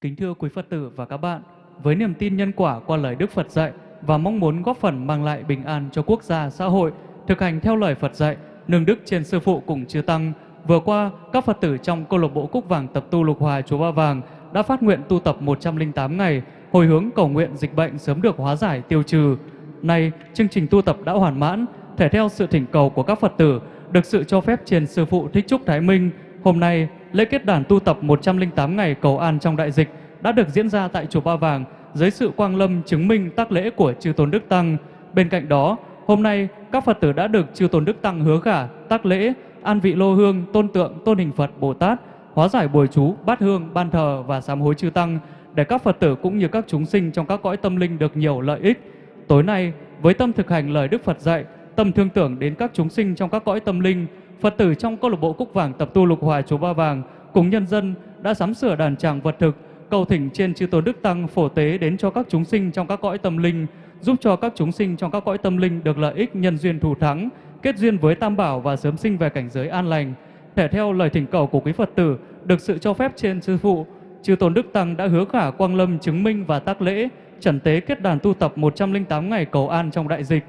Kính thưa quý Phật tử và các bạn, với niềm tin nhân quả qua lời Đức Phật dạy và mong muốn góp phần mang lại bình an cho quốc gia, xã hội, thực hành theo lời Phật dạy, nương đức trên sư phụ cùng chư tăng, vừa qua các Phật tử trong câu lạc bộ Cúc Vàng tập tu Lục Hòa chùa Ba Vàng đã phát nguyện tu tập 108 ngày, hồi hướng cầu nguyện dịch bệnh sớm được hóa giải tiêu trừ. Nay, chương trình tu tập đã hoàn mãn, thể theo sự thỉnh cầu của các Phật tử, được sự cho phép trên sư phụ Thích Trúc Thái Minh, hôm nay lễ kết đàn tu tập 108 ngày cầu an trong đại dịch đã được diễn ra tại chùa Ba Vàng dưới sự quang lâm chứng minh tác lễ của chư tôn đức tăng. Bên cạnh đó, hôm nay các Phật tử đã được chư tôn đức tăng hứa khả tác lễ an vị lô hương tôn tượng tôn hình Phật Bồ Tát hóa giải bồi chú bát hương ban thờ và sám hối chư tăng để các Phật tử cũng như các chúng sinh trong các cõi tâm linh được nhiều lợi ích. Tối nay, với tâm thực hành lời Đức Phật dạy, tâm thương tưởng đến các chúng sinh trong các cõi tâm linh, Phật tử trong câu lạc bộ Cúc Vàng tập tu lục hòa chùa Ba Vàng cùng nhân dân đã sắm sửa đàn tràng vật thực, cầu thỉnh trên chư tôn đức tăng phổ tế đến cho các chúng sinh trong các cõi tâm linh, giúp cho các chúng sinh trong các cõi tâm linh được lợi ích nhân duyên thù thắng, kết duyên với Tam Bảo và sớm sinh về cảnh giới an lành. Thể theo lời thỉnh cầu của quý Phật tử, được sự cho phép trên sư phụ, chư tôn đức tăng đã hứa khả quang lâm chứng minh và tác lễ, trần tế kết đàn tu tập 108 ngày cầu an trong đại dịch.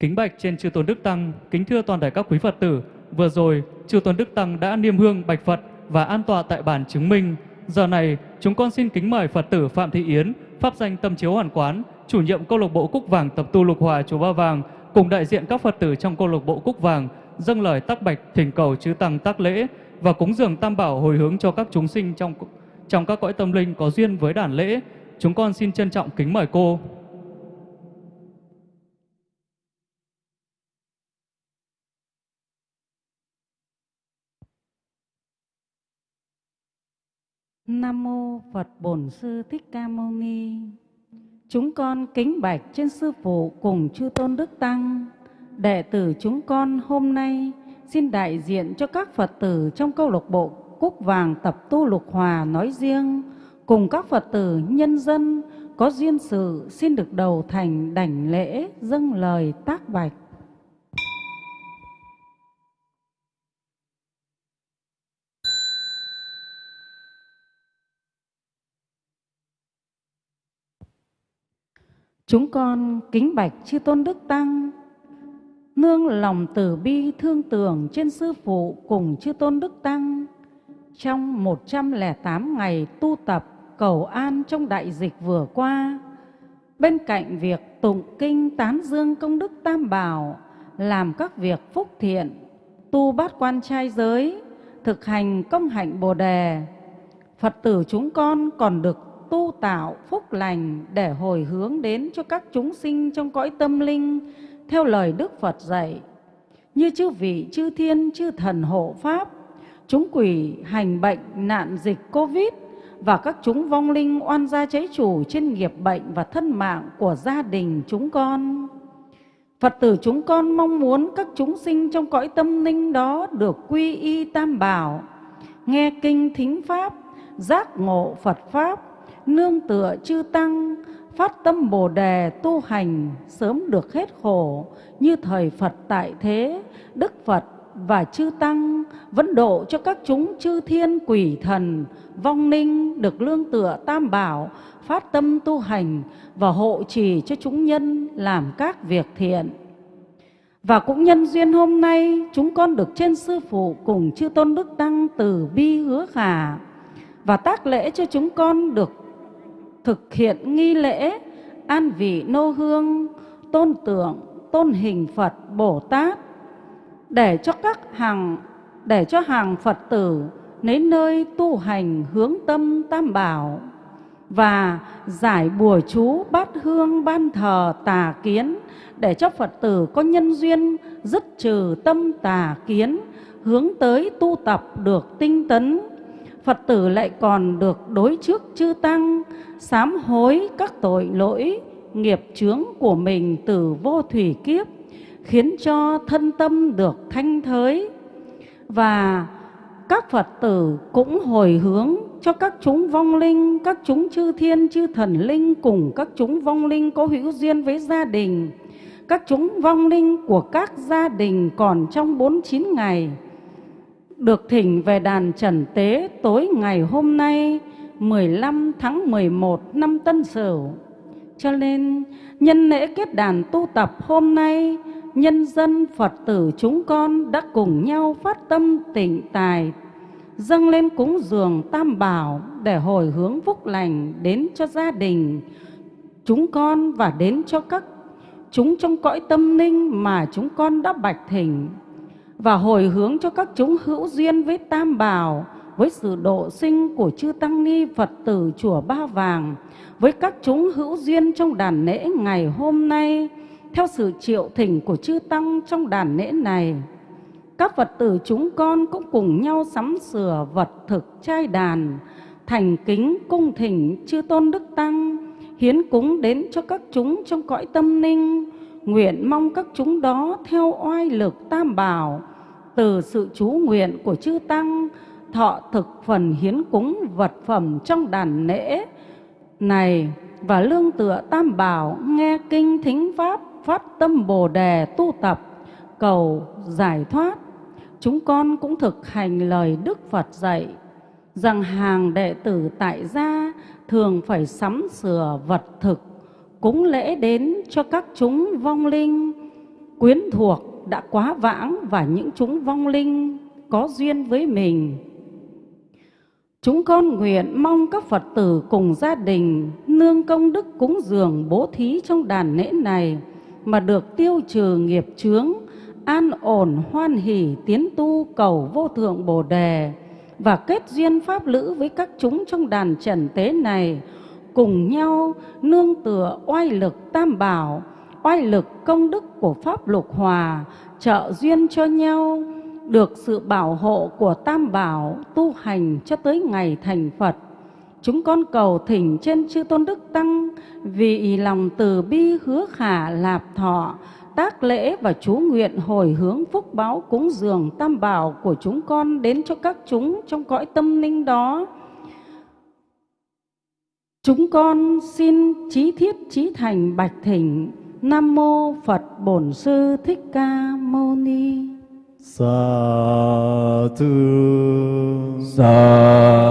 Kính bạch trên chư tôn đức tăng, kính thưa toàn thể các quý Phật tử, vừa rồi chư tôn đức tăng đã niêm hương bạch Phật và an tọa tại bàn chứng minh. Giờ này, chúng con xin kính mời Phật tử Phạm Thị Yến, pháp danh Tâm Chiếu Hoàn Quán, chủ nhiệm câu lạc bộ Cúc Vàng tập tu Lục Hòa chùa Ba Vàng, cùng đại diện các Phật tử trong câu lạc bộ Cúc Vàng dâng lời tác bạch thỉnh cầu chư tăng tác lễ và cúng dường tam bảo hồi hướng cho các chúng sinh trong trong các cõi tâm linh có duyên với đàn lễ. Chúng con xin trân trọng kính mời cô. Nam mô Phật Bổn Sư Thích Ca Mâu Ni. Chúng con kính bạch trên sư phụ cùng chư tôn đức tăng. Đệ tử chúng con hôm nay xin đại diện cho các Phật tử trong câu lạc bộ Cúc Vàng tập tu Lục Hòa nói riêng cùng các Phật tử nhân dân có duyên sự xin được đầu thành đảnh lễ, dâng lời, tác bạch. Chúng con kính bạch chư tôn đức tăng, nương lòng từ bi thương tưởng trên sư phụ cùng chư tôn đức tăng trong 108 ngày tu tập cầu an trong đại dịch vừa qua. Bên cạnh việc tụng kinh tán dương công đức tam bảo, làm các việc phúc thiện, tu bát quan trai giới, thực hành công hạnh bồ đề, Phật tử chúng con còn được tu tạo phúc lành để hồi hướng đến cho các chúng sinh trong cõi tâm linh theo lời Đức Phật dạy. Như chư vị, chư thiên, chư thần hộ Pháp, chúng quỷ hành bệnh nạn dịch Covid và các chúng vong linh oan gia cháy chủ trên nghiệp bệnh và thân mạng của gia đình chúng con. Phật tử chúng con mong muốn các chúng sinh trong cõi tâm linh đó được quy y tam bảo, nghe kinh thính pháp, giác ngộ Phật Pháp, nương tựa chư tăng, phát tâm Bồ đề tu hành sớm được hết khổ. Như thời Phật tại thế, Đức Phật và chư tăng vẫn độ cho các chúng chư thiên quỷ thần vong ninh được lương tựa tam bảo phát tâm tu hành và hộ trì cho chúng nhân làm các việc thiện. Và cũng nhân duyên hôm nay chúng con được trên sư phụ cùng chư tôn đức tăng từ bi hứa khả và tác lễ cho chúng con được thực hiện nghi lễ, an vị nô hương, tôn tượng, tôn hình Phật Bồ Tát, để cho các hàng, để cho hàng Phật tử đến nơi tu hành hướng tâm tam bảo và giải bùa chú bát hương ban thờ tà kiến, để cho Phật tử có nhân duyên dứt trừ tâm tà kiến, hướng tới tu tập được tinh tấn. Phật tử lại còn được đối trước chư tăng sám hối các tội lỗi nghiệp chướng của mình từ vô thủy kiếp khiến cho thân tâm được thanh thới. Và các Phật tử cũng hồi hướng cho các chúng vong linh, các chúng chư thiên, chư thần linh cùng các chúng vong linh có hữu duyên với gia đình, các chúng vong linh của các gia đình còn trong 49 ngày được thỉnh về đàn trần tế tối ngày hôm nay 15 tháng 11 năm Tân Sửu. Cho nên nhân lễ kết đàn tu tập hôm nay, nhân dân Phật tử chúng con đã cùng nhau phát tâm tịnh tài, dâng lên cúng dường tam bảo để hồi hướng phúc lành đến cho gia đình chúng con và đến cho các chúng trong cõi tâm linh mà chúng con đã bạch thỉnh và hồi hướng cho các chúng hữu duyên với tam bảo, với sự độ sinh của chư tăng ni Phật tử chùa Ba Vàng, với các chúng hữu duyên trong đàn lễ ngày hôm nay, theo sự triệu thỉnh của chư tăng trong đàn lễ này. Các Phật tử chúng con cũng cùng nhau sắm sửa vật thực trai đàn, thành kính cung thỉnh chư tôn đức tăng, hiến cúng đến cho các chúng trong cõi tâm ninh nguyện mong các chúng đó theo oai lực tam bảo từ sự chú nguyện của chư tăng, thọ thực phần hiến cúng vật phẩm trong đàn lễ này và lương tựa tam bảo, nghe kinh thính pháp, phát tâm bồ đề tu tập, cầu giải thoát. Chúng con cũng thực hành lời đức phật dạy rằng hàng đệ tử tại gia thường phải sắm sửa vật thực, cúng lễ đến cho các chúng vong linh, quyến thuộc đã quá vãng và những chúng vong linh có duyên với mình. Chúng con nguyện mong các Phật tử cùng gia đình nương công đức cúng dường bố thí trong đàn lễ này mà được tiêu trừ nghiệp chướng, an ổn hoan hỷ tiến tu cầu vô thượng Bồ đề và kết duyên pháp lữ với các chúng trong đàn trần tế này cùng nhau nương tựa oai lực tam bảo, oai lực công đức của pháp lục hòa trợ duyên cho nhau được sự bảo hộ của Tam Bảo tu hành cho tới ngày thành Phật. Chúng con cầu thỉnh trên chư Tôn Đức Tăng vì lòng từ bi hứa khả lạp thọ, tác lễ và chú nguyện hồi hướng phúc báo cúng dường Tam Bảo của chúng con đến cho các chúng trong cõi tâm linh đó. Chúng con xin trí thiết trí thành bạch thỉnh Nam Mô Phật Bổn Sư Thích Ca Mâu Ni. Sa tu sa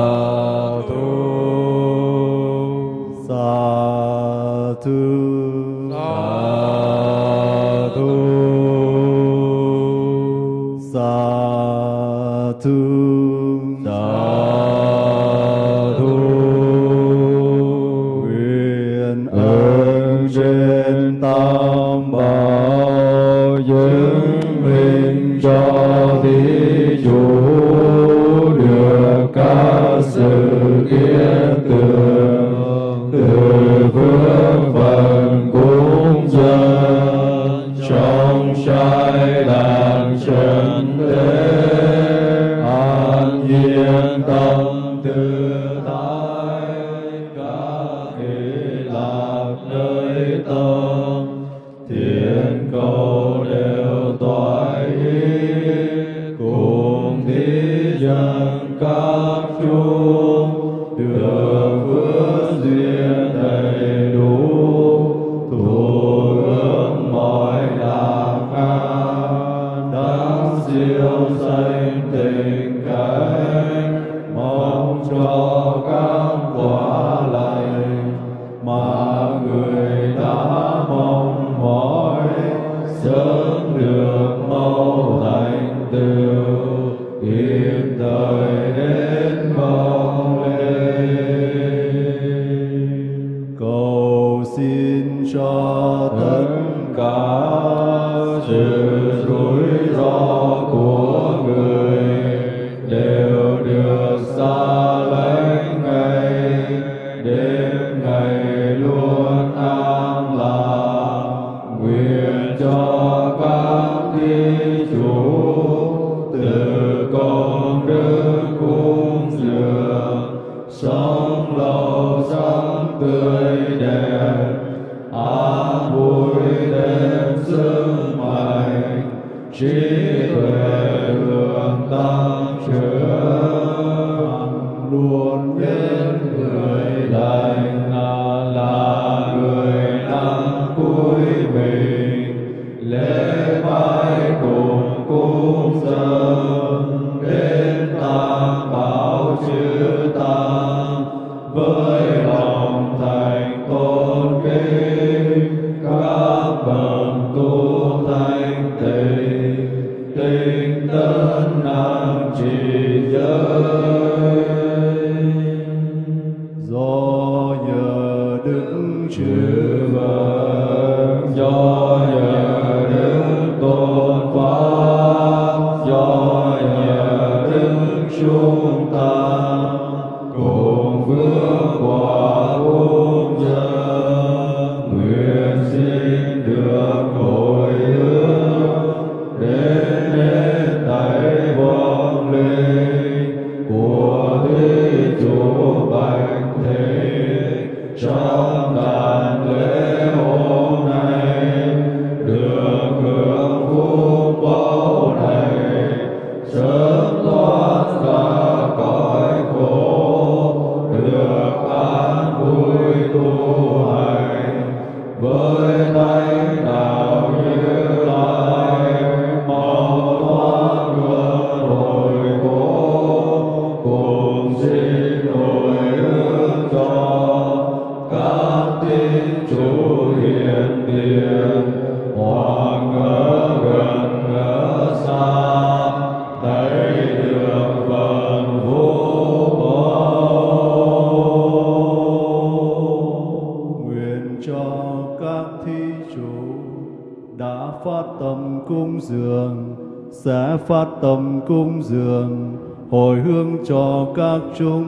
tâm cung dường, hồi hướng cho các chúng,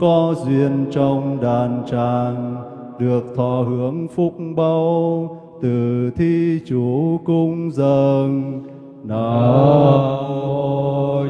có duyên trong đàn tràng, được thọ hưởng phúc bao từ thi chủ cung dường. Nam mô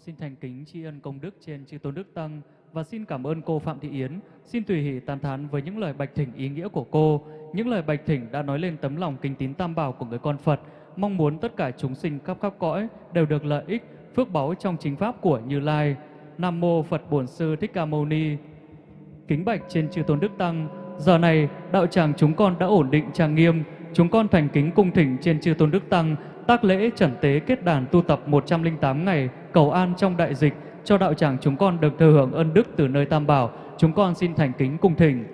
xin thành kính tri ân công đức trên chư tôn đức tăng và xin cảm ơn cô Phạm Thị Yến. Xin tùy hỷ tán thán với những lời bạch thỉnh ý nghĩa của cô. Những lời bạch thỉnh đã nói lên tấm lòng kính tín tam bảo của người con Phật, mong muốn tất cả chúng sinh khắp khắp cõi đều được lợi ích, phước báu trong chính pháp của Như Lai. Nam mô Phật Bổn Sư Thích Ca Mâu Ni. Kính bạch trên chư tôn đức tăng, giờ này đạo tràng chúng con đã ổn định trang nghiêm, chúng con thành kính cung thỉnh trên chư tôn đức tăng tác lễ trần tế kết đàn tu tập 108 ngày cầu an trong đại dịch, cho đạo tràng chúng con được thừa hưởng ân đức từ nơi Tam Bảo. Chúng con xin thành kính cung thỉnh.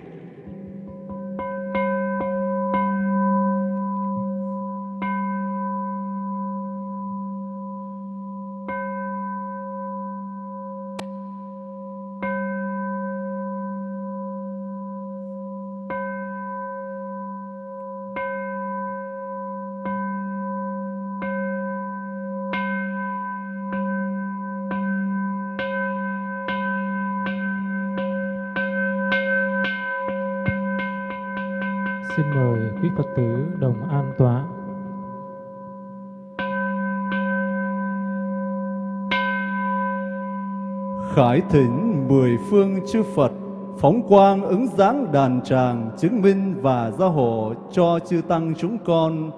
Khải thỉnh mười phương chư Phật, phóng quang ứng dáng đàn tràng chứng minh và gia hộ cho chư tăng chúng con,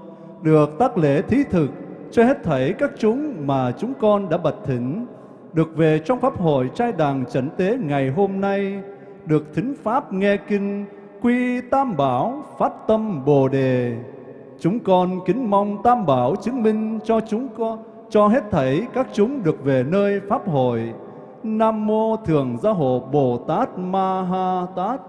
được tác lễ thí thực, cho hết thảy các chúng mà chúng con đã bật thỉnh được về trong pháp hội trai đàng trần tế ngày hôm nay, được thính pháp nghe kinh, quy tam bảo, phát tâm bồ đề. Chúng con kính mong tam bảo chứng minh cho chúng con, cho hết thảy các chúng được về nơi pháp hội Nam mô Thường Gia Hộ Bồ Tát Ma Ha Tát.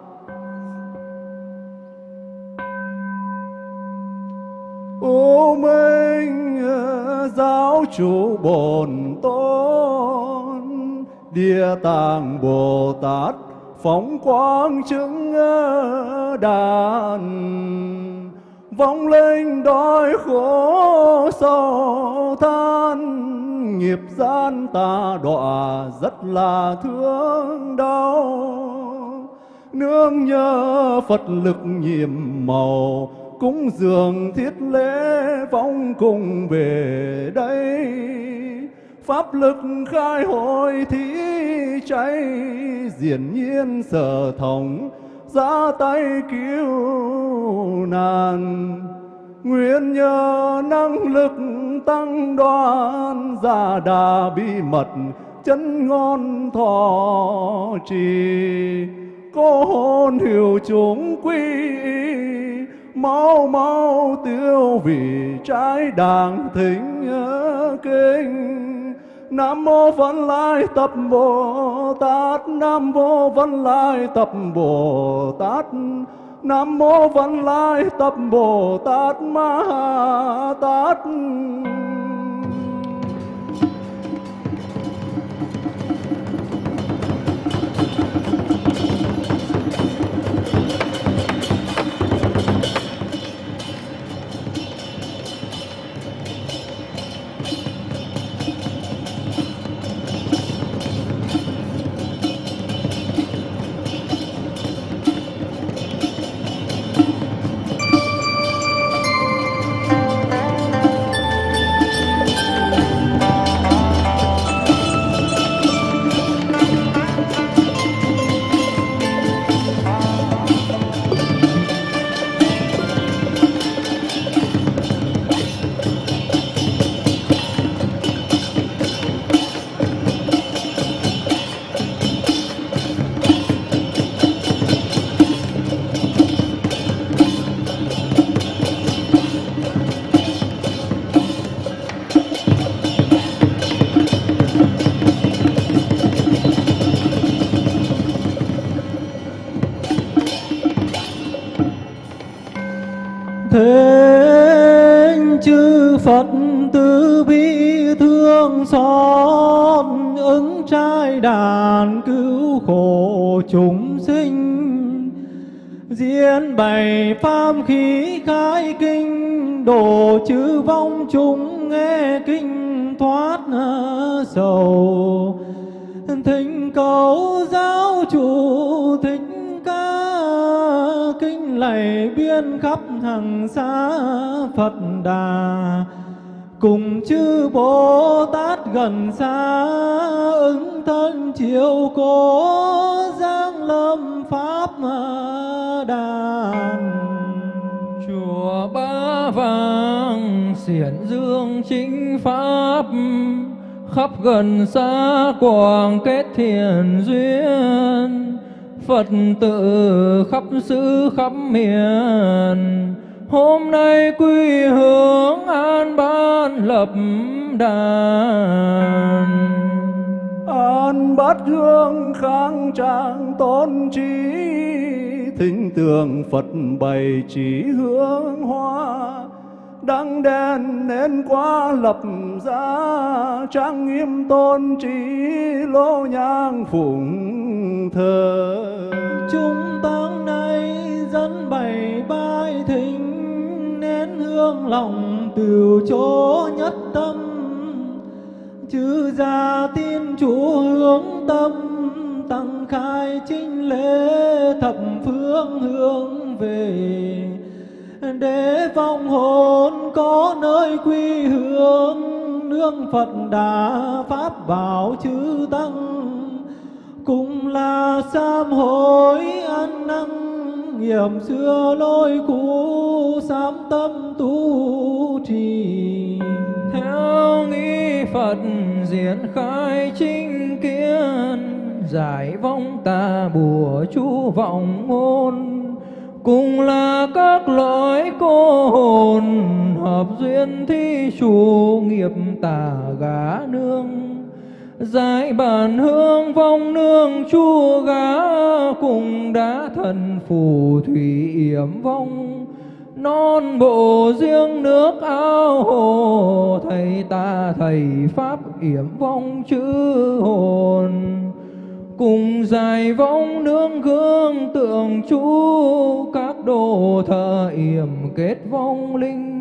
Ô Minh Giáo chủ Bồn Tôn, Địa Tạng Bồ Tát phóng quang chứng đàn vong linh đói khổ sầu than nghiệp gian ta đọa rất là thương đau. Nương nhớ phật lực nhiệm màu, cúng dường thiết lễ vong cùng về đây. Pháp lực khai hội thí cháy diển nhiên sở thống, ra tay cứu nạn nguyện nhờ năng lực tăng đoan gia đà bí mật, chân ngon thọ trì. Cô hồn hiểu chúng quy, mau mau tiêu vì trái đàng thính kinh. Nam mô Văn Lai Tập Bồ Tát, Nam mô Văn Lai Tập Bồ Tát. Nam mô Văn Lai Tập Bồ Tát Ma Tát. Phật từ bi thương xót, ứng trai đàn cứu khổ chúng sinh. Diễn bày pháp khí khai kinh đổ chư vong chúng nghe kinh thoát sầu. Thỉnh cầu giáo chủ thích ca, kinh lạy biên khắp hàng xa cùng chư Bồ Tát gần xa ứng thân chiều cố giang lâm pháp đàn chùa ba vàng, xiển dương chính pháp, khắp gần xa quảng kết thiền duyên. Phật tử khắp xứ khắp miền Hôm nay quy hướng an ban lập đàn. An bát hương khang trang tôn trí Thính tường Phật bày chỉ hương hoa. Đăng đèn nến qua lập ra Trang nghiêm tôn trí lô nhang phụng thờ. Chúng tăng nay dẫn bày bài thính Nén lòng từ chỗ nhất tâm Chư gia tin chủ hướng tâm Tăng khai chính lễ thập phương hướng về để vong hồn có nơi quy hướng, nương Phật Đà Pháp bảo chư Tăng cùng là sám hối ăn năng nghiệm xưa lôi cũ, sám tâm tu trì. Theo nghi Phật diễn khai chính kiến, giải vong tà bùa chú vọng ngôn. Cùng là các loại cô hồn hợp duyên thi chủ nghiệp tà gá nương giải bàn hương vong nương chu gá cùng đá thần phù thủy yểm vong. Non bộ riêng nước ao hồ, thầy ta thầy pháp yểm vong chữ hồn. Cùng dài vong nương gương tượng chú các đồ thờ yểm kết vong linh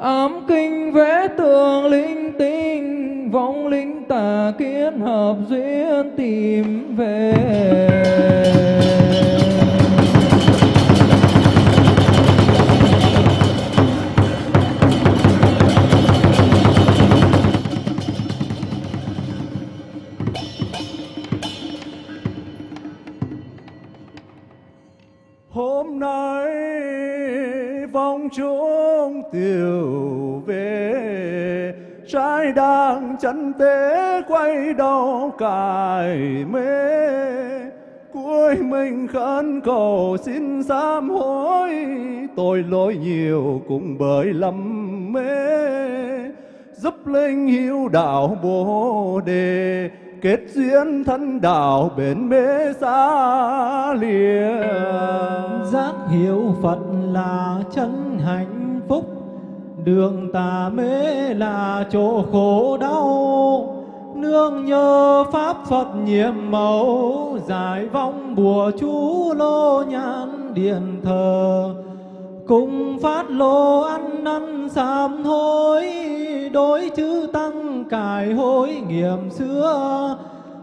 ám kinh vẽ tường linh tinh, vong linh tà kiến hợp duyên tìm về. Hôm nay vong chúa tiêu về. Trái đang chân tế quay đầu cài mê. Cuối mình khấn cầu xin sám hối. Tôi lỗi nhiều cũng bởi lầm mê. Giúp linh hiếu đạo bồ đề, kết duyên thân đạo bền bế xa lìa giác hiểu Phật là chân hạnh đường tà mê là chỗ khổ đau. Nương nhờ pháp Phật nhiệm màu giải vong bùa chú lô nhãn điện thờ. Cùng phát lô ăn năn sám hối, đối chữ tăng cải hối nghiệm xưa.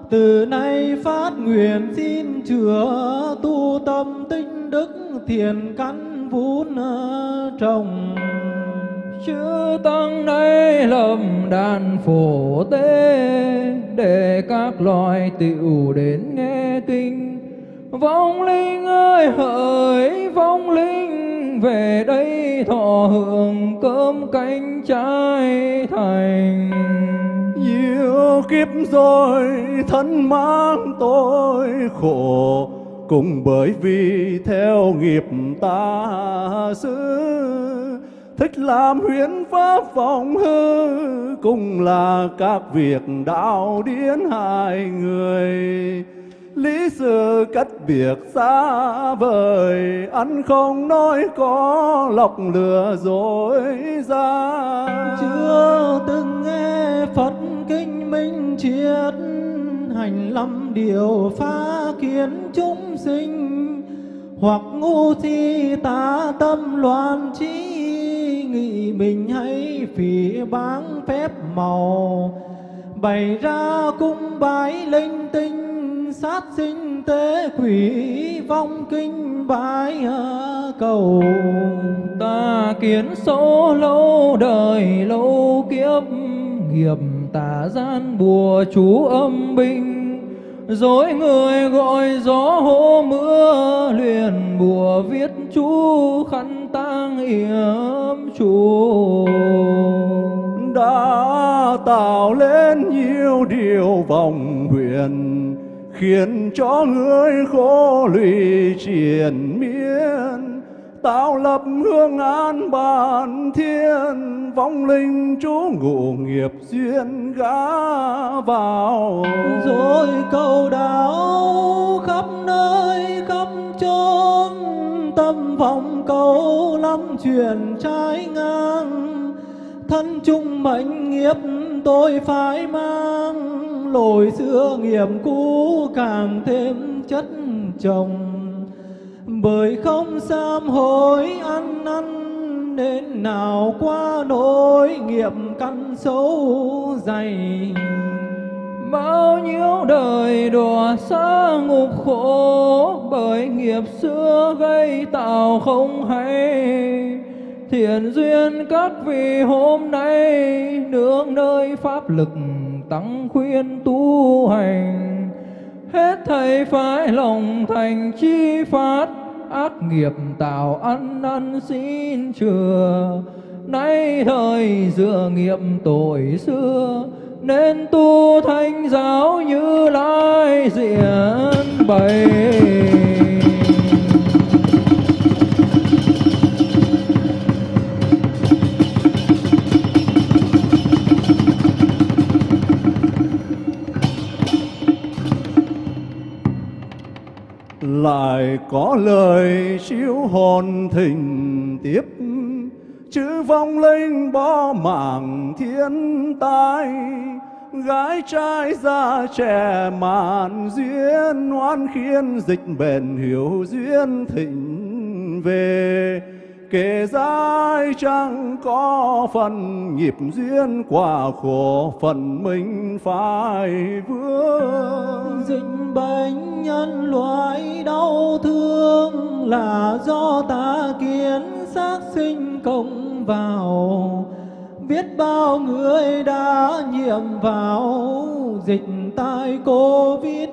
Từ nay phát nguyện xin chữa, tu tâm tinh đức thiền căn vốn ờ, trồng chư tăng nay lầm đàn phổ tế, để các loài tiểu đến nghe kinh. Vong linh ơi, hỡi vong linh, về đây thọ hưởng cơm canh trái thành. Nhiều kiếp rồi, thân mang tôi khổ, cũng bởi vì theo nghiệp ta xứ thích làm huyễn pháp vọng hư, cũng là các việc đạo điển hai người. Lý sự cách biệt xa vời ăn không nói có lọc lừa dối ra. Chưa từng nghe Phật kinh minh triết, hành lâm điều phá kiến chúng sinh, hoặc ngu si tà tâm loạn trí nghĩ mình hay phỉ báng phép màu. Bày ra cung bái linh tinh, sát sinh tế quỷ vong kinh bái cầu. Ta kiến số lâu đời, lâu kiếp, nghiệp tà gian bùa chú âm binh dối người gọi gió hô mưa liền bùa viết chú khăn tang yếm chú đã tạo lên nhiều điều vòng huyền, khiến cho người khổ lụy triền miên tạo lập hương an bản thiên, vong linh chú ngụ nghiệp duyên gã vào. Rồi cầu đạo khắp nơi, khắp chốn, tâm vọng cầu lắm chuyện trái ngang. Thân chung mệnh nghiệp tôi phải mang lỗi xưa nghiệp cũ càng thêm chất chồng bởi không sám hối ăn năn nên nào qua nỗi nghiệp căn xấu dày. Bao nhiêu đời đọa xa ngục khổ bởi nghiệp xưa gây tạo không hay. Thiện duyên các vị hôm nay, nương nơi pháp lực tăng khuyên tu hành. Hết thầy phải lòng thành chi phát ác nghiệp tạo ăn năn xin chừa. Nay thời dựa nghiệp tội xưa, nên tu thanh giáo như lai diện bày. Lại có lời siêu hồn thình tiếp. Chữ vong linh bó mạng thiên tai, gái trai già trẻ mạn duyên, oan khiên dịch bền hiểu duyên thịnh về kể dài chẳng có phần nghiệp duyên quả khổ phần mình phải vướng dịch bệnh nhân loại đau thương là do ta kiến xác sinh công vào. Biết bao người đã nhiễm vào, dịch tai covid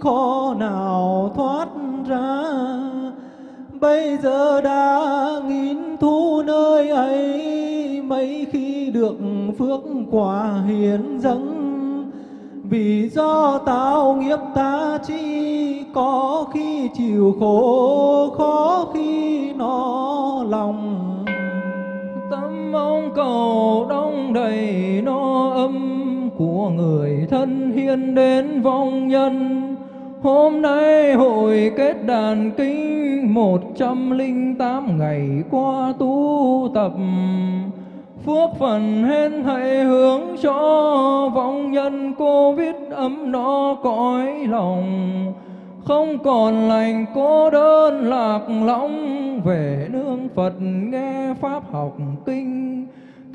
khó nào thoát ra bây giờ đã nghìn thu nơi ấy, mấy khi được phước quả hiến dâng. Vì do tạo nghiệp ta chi, có khi chịu khổ, khó khi nó lòng. Tâm mong cầu đông đầy no âm của người thân hiền đến vong nhân. Hôm nay hội kết đàn kinh một trăm linh tám ngày qua tu tập. Phước phần hên thầy hướng cho vong nhân Covid ấm no cõi lòng. Không còn lành cô đơn lạc lõng Về nương Phật nghe Pháp học kinh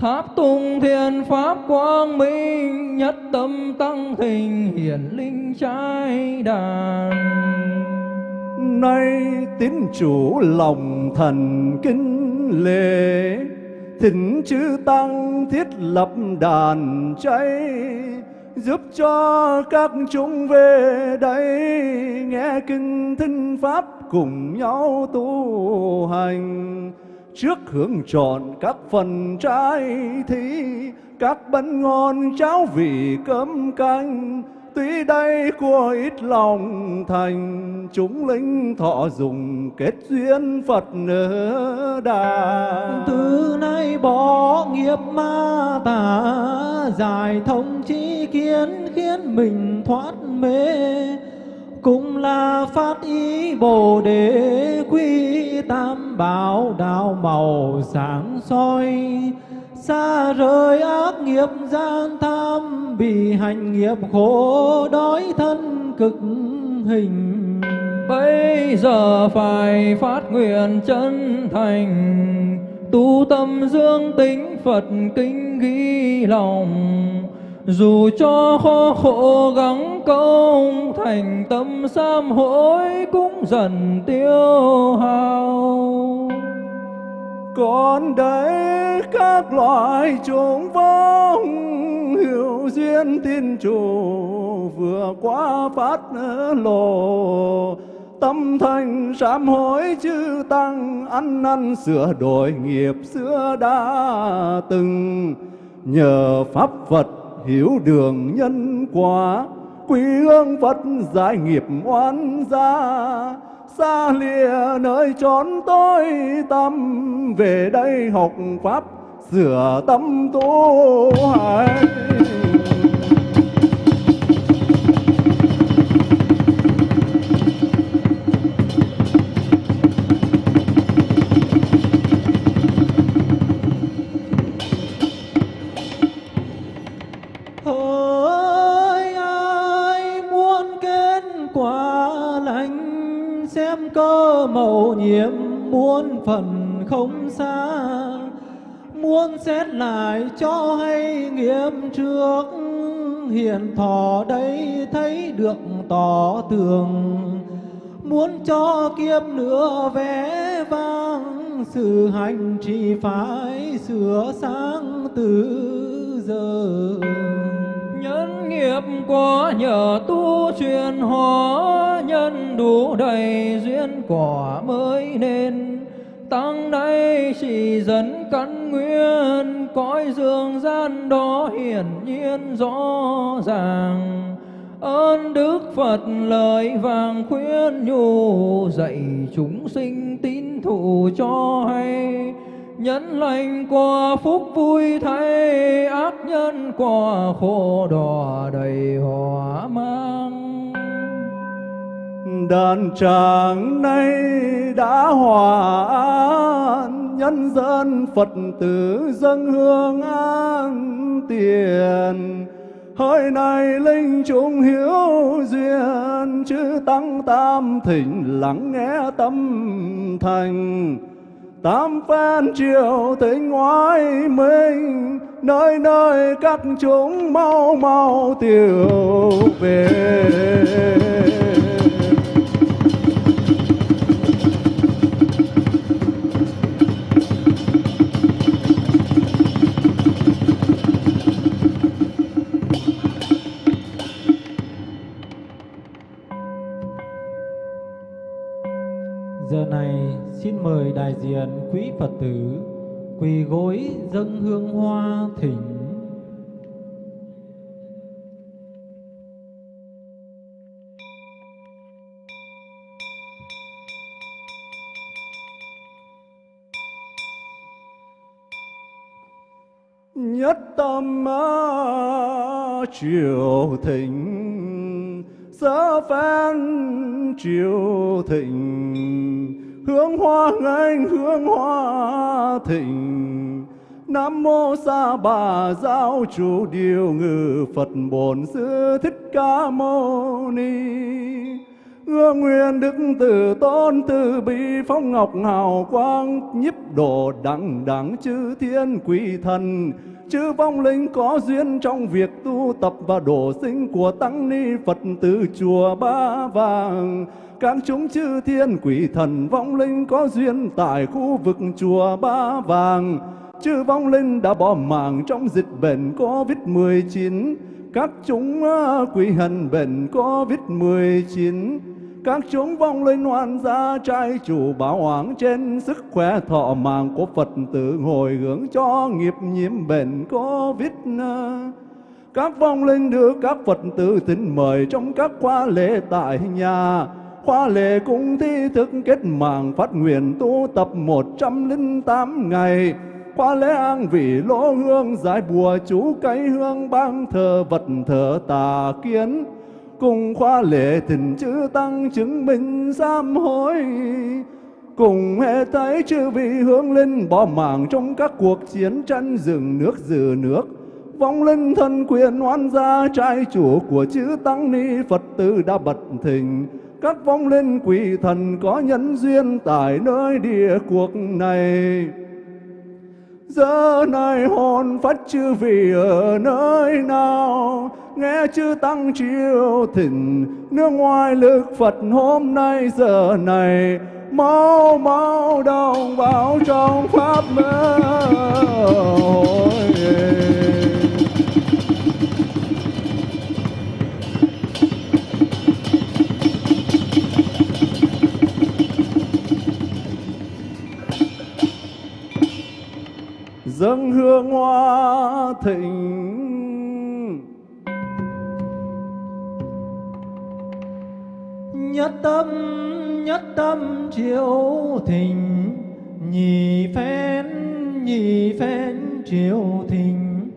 Tháp tung thiên pháp quang minh, Nhất tâm tăng thình hiển linh trái đàn. Nay tín chủ lòng thần kinh lễ, Thỉnh chư tăng thiết lập đàn cháy, Giúp cho các chúng về đây Nghe kinh thinh pháp cùng nhau tu hành. Trước hướng tròn các phần trái thí Các bánh ngon cháo vị cơm canh. Tuy đây của ít lòng thành, Chúng linh thọ dùng kết duyên Phật ở đà. Từ nay bỏ nghiệp ma tà, Giải thông chi kiến khiến mình thoát mê cũng là phát ý bồ đề quy tam bảo đạo màu sáng soi. Xa rời ác nghiệp gian tham, bị hành nghiệp khổ đói thân cực hình. Bây giờ phải phát nguyện chân thành, tu tâm dương tính phật kinh ghi lòng dù cho khó khổ gắng công, thành tâm sám hối cũng dần tiêu hao. Còn đấy các loại chúng vong, hiểu duyên tin chủ, vừa qua phát lộ. Tâm thành sám hối chư tăng, ăn năn sửa đổi nghiệp xưa đã từng. Nhờ pháp phật hiểu đường nhân quả, quy ương Phật giải nghiệp oan gia. Xa lìa nơi chốn tối tâm về đây học pháp, sửa tâm tu hành. Nhiễm muôn phần không xa. Muốn xét lại cho hay nghiêm trước hiện thọ đây thấy được tỏ tường. Muốn cho kiếp nữa vẽ vang, sự hành trì phải sửa sáng từ giờ. Nhân nghiệp quá nhờ tu truyền hóa nhân đủ đầy duyên quả mới nên. Tăng đây chỉ dẫn căn nguyên, cõi dương gian đó hiển nhiên rõ ràng. Ơn đức phật lời vàng khuyên nhủ dạy chúng sinh tín thụ cho hay nhân lành quả phúc vui thay, ác nhân quả khổ đỏ đầy hỏa mang. Đàn tràng nay đã hòa an, nhân dân phật tử dân hương an tiền. Hơi này linh chúng hiếu duyên, chư tăng tam thỉnh lắng nghe tâm thành tam phen triều tỉnh ngoái mình nơi nơi các chúng mau mau tiểu về. quý Phật tử, quỳ gối dâng hương hoa thỉnh. Nhất tâm à, triều thịnh sở phan triều thịnh hướng hoa ngành hướng hoa thịnh Nam mô Sa Bà Giáo chủ điều ngự Phật Bổn Sư Thích Ca Mâu Ni. Ưa nguyện đức từ tôn từ bi phong ngọc hào quang nhiếp độ đẳng đẳng chư thiên quỷ thần chư vong linh có duyên trong việc tu tập và độ sinh của tăng ni Phật tử chùa Ba Vàng. Các chúng chư thiên quỷ thần vong linh có duyên tại khu vực chùa Ba Vàng. Chư vong linh đã bỏ mạng trong dịch bệnh Covid-19 các chúng à, quỷ hận bệnh Covid-19 các chúng vong linh hoàn gia trai chủ bảo hoàng trên sức khỏe thọ mạng của Phật tử hồi hướng cho nghiệp nhiễm bệnh Covid. Các vong linh được các Phật tử thỉnh mời trong các khóa lễ tại nhà. Khóa lễ cũng thi thức kết mạng phát nguyện tu tập 108 ngày. Khóa lễ an vị lỗ hương giải bùa chú cây hương bang thờ vật thờ tà kiến cùng khoa lệ tình chữ tăng chứng minh sám hối. Cùng hệ thấy chư vị hướng linh bỏ mạng trong các cuộc chiến tranh rừng nước dừ nước. Vong linh thân quyền oan gia trai chủ của chữ tăng ni phật tử đã bật thình. Các vong linh quỷ thần có nhân duyên tại nơi địa cuộc này giờ này hồn phát chư vị ở nơi nào? Nghe chư tăng chiêu thỉnh, nước ngoài lực Phật hôm nay giờ này mau mau đồng vào trong pháp mơ. Dâng hương hoa thịnh. Nhất tâm nhất tâm triệu thịnh nhị phen nhị phen triệu thịnh.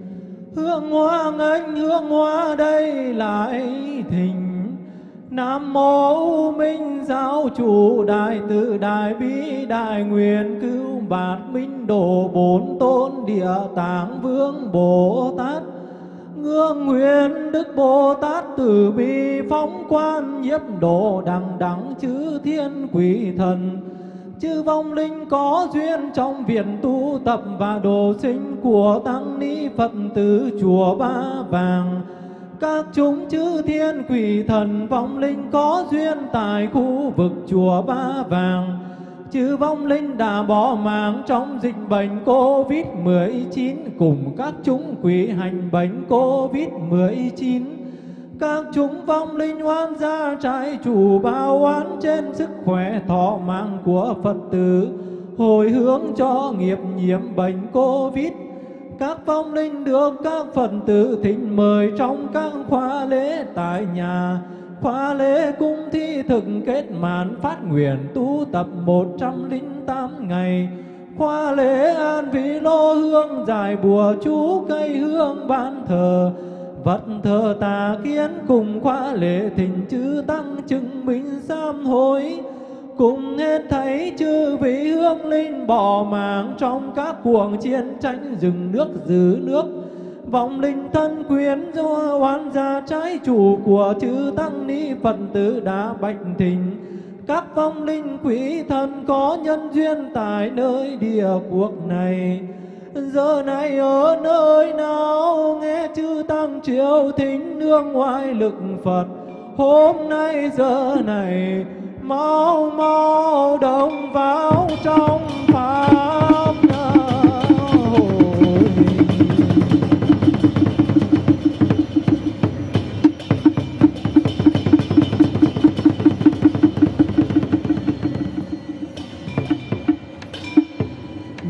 Hương hoa ngân, hương hoa đây lại thịnh. Nam mô Minh Giáo chủ Đại Từ Đại Bi Đại Nguyện Cứu bạt Minh độ Bốn Tôn Địa Tạng Vương Bồ Tát. Ngương nguyện Đức Bồ Tát Từ Bi Phóng quan nhiếp độ đằng đẳng chư thiên quỷ thần. Chư vong linh có duyên trong viện tu tập và đồ sinh của tăng ni Phật tử chùa Ba Vàng các chúng chư thiên quỷ thần vong linh có duyên tại khu vực chùa Ba Vàng. Chư vong linh đã bỏ mạng trong dịch bệnh Covid-19 cùng các chúng quỷ hành bệnh Covid-19 các chúng vong linh oan gia trái chủ bao oán trên sức khỏe thọ mạng của Phật tử, hồi hướng cho nghiệp nhiễm bệnh Covid các phong linh được các phần tử thỉnh mời trong các khóa lễ tại nhà. Khóa lễ cung thi thực kết màn phát nguyện tu tập một trăm linh tám ngày. Khóa lễ an vị lô hương dài bùa chú cây hương ban thờ. Vật thờ tà kiến cùng khóa lễ thỉnh chư tăng chứng minh sám hối cùng hết thấy chư vị hương linh bỏ mạng trong các cuộc chiến tranh, rừng nước giữ nước. Vọng linh thân quyến do oan gia trái chủ của chư tăng ni phật tử đã bạch tình các vong linh quỷ thần có nhân duyên tại nơi địa cuộc này. Giờ này ở nơi nào, nghe chư tăng triều thính nương ngoại lực phật. Hôm nay, giờ này mau mau đồng vào trong pháp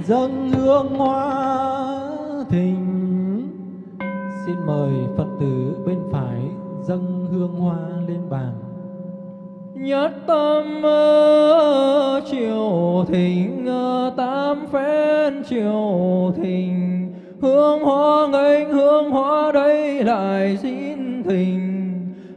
dâng hương hoa thình xin mời phật tử bên phải dâng hương hoa lên bàn nhất tâm triều thịnh, tam phen triều thịnh. Hương hoa nghênh, hương hoa đây lại xin thình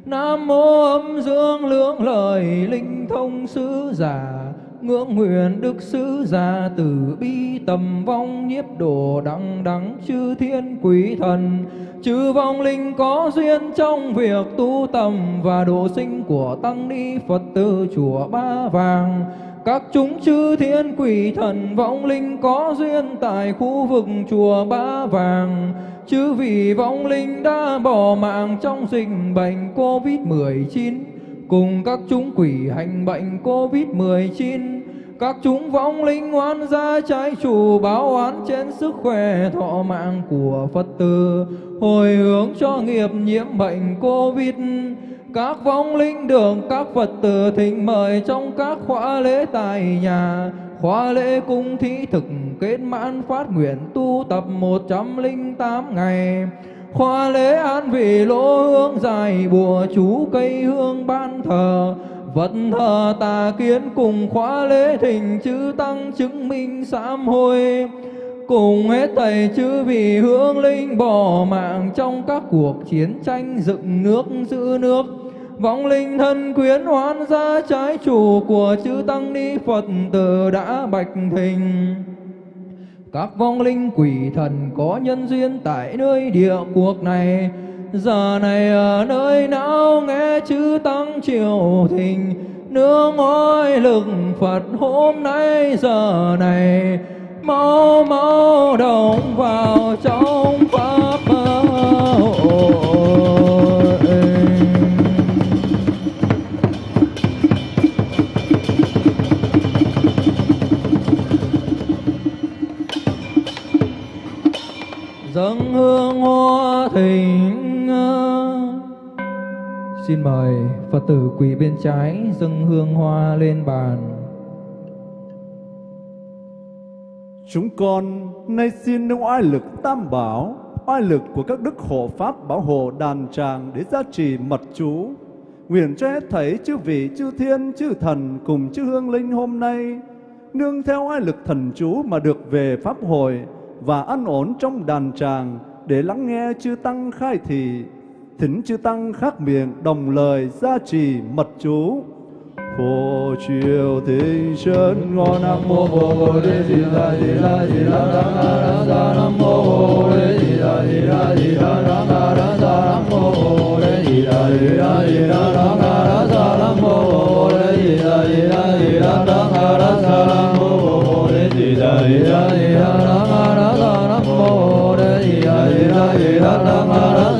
nam mô âm dương, lưỡng lời linh thông sứ giả ngưỡng nguyện đức sứ già từ bi tầm vong nhiếp độ đăng đắng chư thiên quý thần. Chư vong linh có duyên trong việc tu tầm và độ sinh của tăng ni phật tử chùa ba vàng. Các chúng chư thiên quỷ thần vong linh có duyên tại khu vực chùa Ba Vàng. Chư vị vong linh đã bỏ mạng trong dịch bệnh Covid-19 cùng các chúng quỷ hành bệnh Covid-19. Các chúng vong linh oan gia trái chủ báo oán trên sức khỏe thọ mạng của Phật tử, hồi hướng cho nghiệp nhiễm bệnh Covid các vong linh đường các Phật tử thỉnh mời trong các khóa lễ tại nhà khóa lễ cung thí thực kết mãn phát nguyện tu tập 108 ngày khoa lễ an vị lỗ hương dài, bùa chú cây hương ban thờ. Vật thờ tà kiến cùng khóa lễ thỉnh chữ tăng chứng minh sám hối. Cùng hết thầy chữ vì hương linh bỏ mạng trong các cuộc chiến tranh dựng nước giữ nước. Vong linh thân quyến hoán gia trái chủ của chữ tăng ni phật tử đã bạch thình các vong linh quỷ thần có nhân duyên tại nơi địa cuộc này. Giờ này ở nơi não nghe chữ tăng triều thình nương oai lực phật hôm nay giờ này. Mau mau đồng vào trong pháp dâng hương hoa thỉnh ờ. xin mời phật tử quỳ bên trái dâng hương hoa lên bàn. Chúng con nay xin nâng oai lực tam bảo, oai lực của các đức hộ pháp bảo hộ đàn tràng để gia trì mật chú. Nguyện cho hết thấy chư vị, chư thiên, chư thần cùng chư hương linh hôm nay, nương theo oai lực thần chú mà được về Pháp hội và an ổn trong đàn tràng để lắng nghe chư Tăng khai thị. Thỉnh chư Tăng khác miệng đồng lời gia trì mật chú phổ triều thịnh chân ngon nam mô bồ đề di đà di đà di đà Đà Đà Đà nam mô bồ đề di đà di đà di đà Đà Đà Đà Đà nam mô bồ đề di đà di đà di đà Đà Đà Đà Đà nam mô bồ đề di đà di đà di đà Đà Đà Đà nam mô bồ đề di đà di đà đà di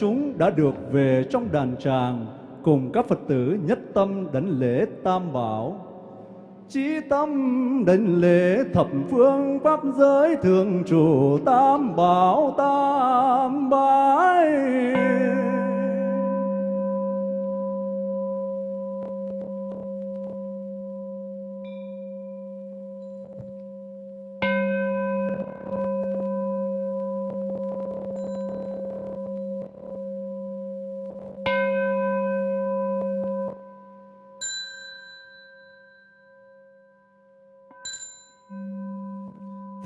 chúng đã được về trong đàn tràng cùng các Phật tử nhất tâm đảnh lễ Tam Bảo. Chí tâm đảnh lễ thập phương pháp giới thường trụ Tam Bảo Tam Bái.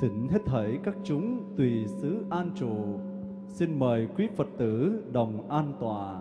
Thỉnh hết thảy các chúng tùy xứ an trụ. Xin mời quý Phật tử đồng an tọa.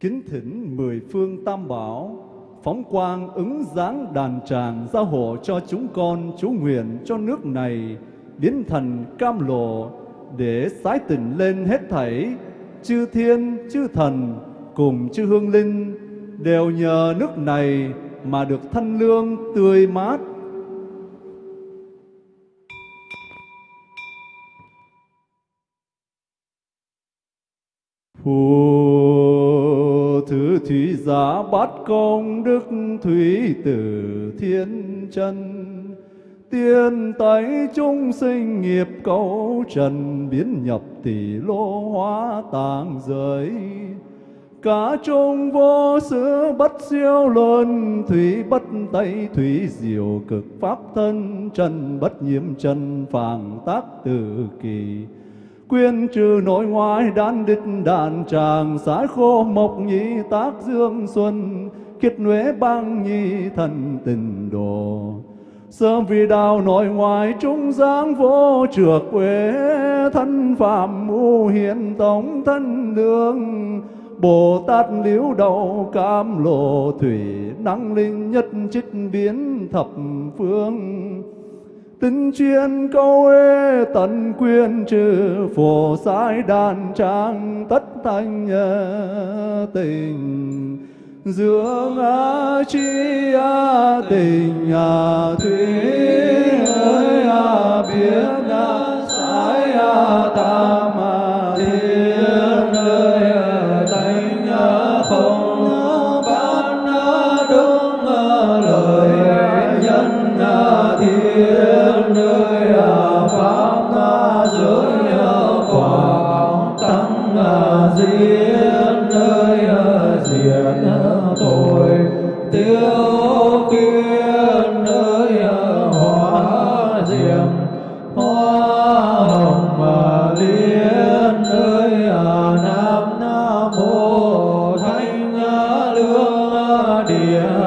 Kính thỉnh mười phương tam bảo, phóng quang ứng dáng đàn tràng gia hộ cho chúng con chú nguyện cho nước này biến thành cam lộ để sái tỉnh lên hết thảy chư thiên chư thần cùng chư hương linh đều nhờ nước này mà được thanh lương tươi mát. Phù thứ thủy giả bát công, đức thủy tử thiên chân, tiên tái chúng sinh nghiệp cấu trần biến nhập tỷ lô hóa tàng giới cả trung vô xứ bất siêu luân, thủy bất tây, thủy diệu cực pháp thân, trần bất nhiễm, trần phàng tác tự kỳ. Quyên trừ nội ngoại đan đích đàn tràng sái khô mộc nhị tác dương xuân, kiết nhuế băng nhi thần tình đồ. Sớm vì đạo nội ngoại trung giáng vô trược quê thân phạm u hiện tổng thân lương Bồ Tát liễu đầu cam lộ thủy, năng linh nhất trích biến thập phương. Tinh chuyên câu ê tận quyên trừ phổ sai đàn trang tất thanh tình. Dưỡng a chi a tình a thủy ơi a biến à a sai a tam a lương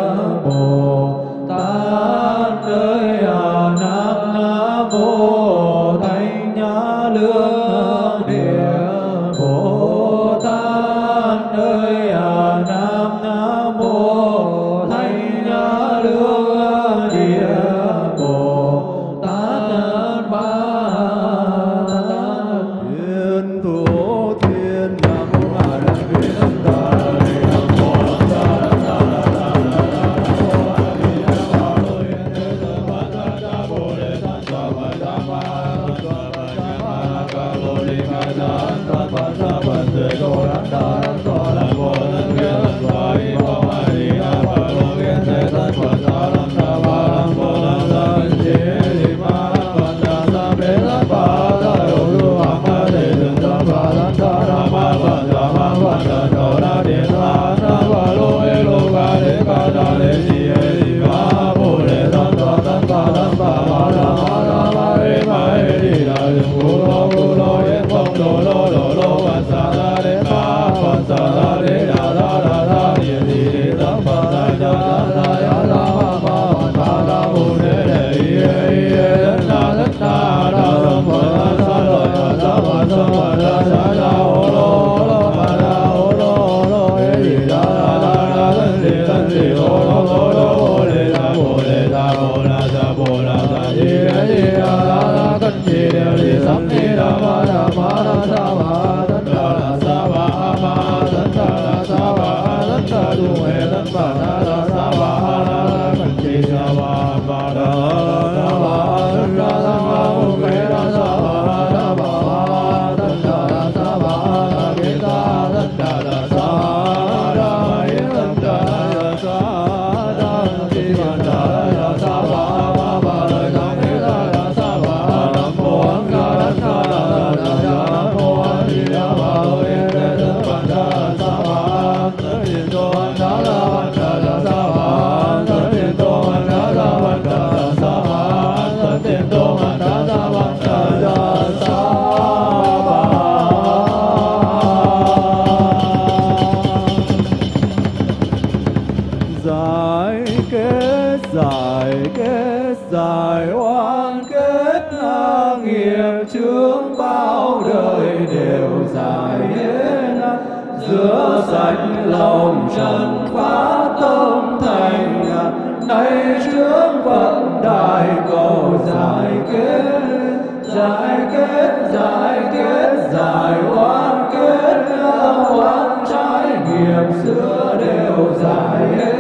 đều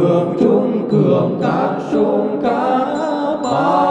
cường trung cường các sung các ba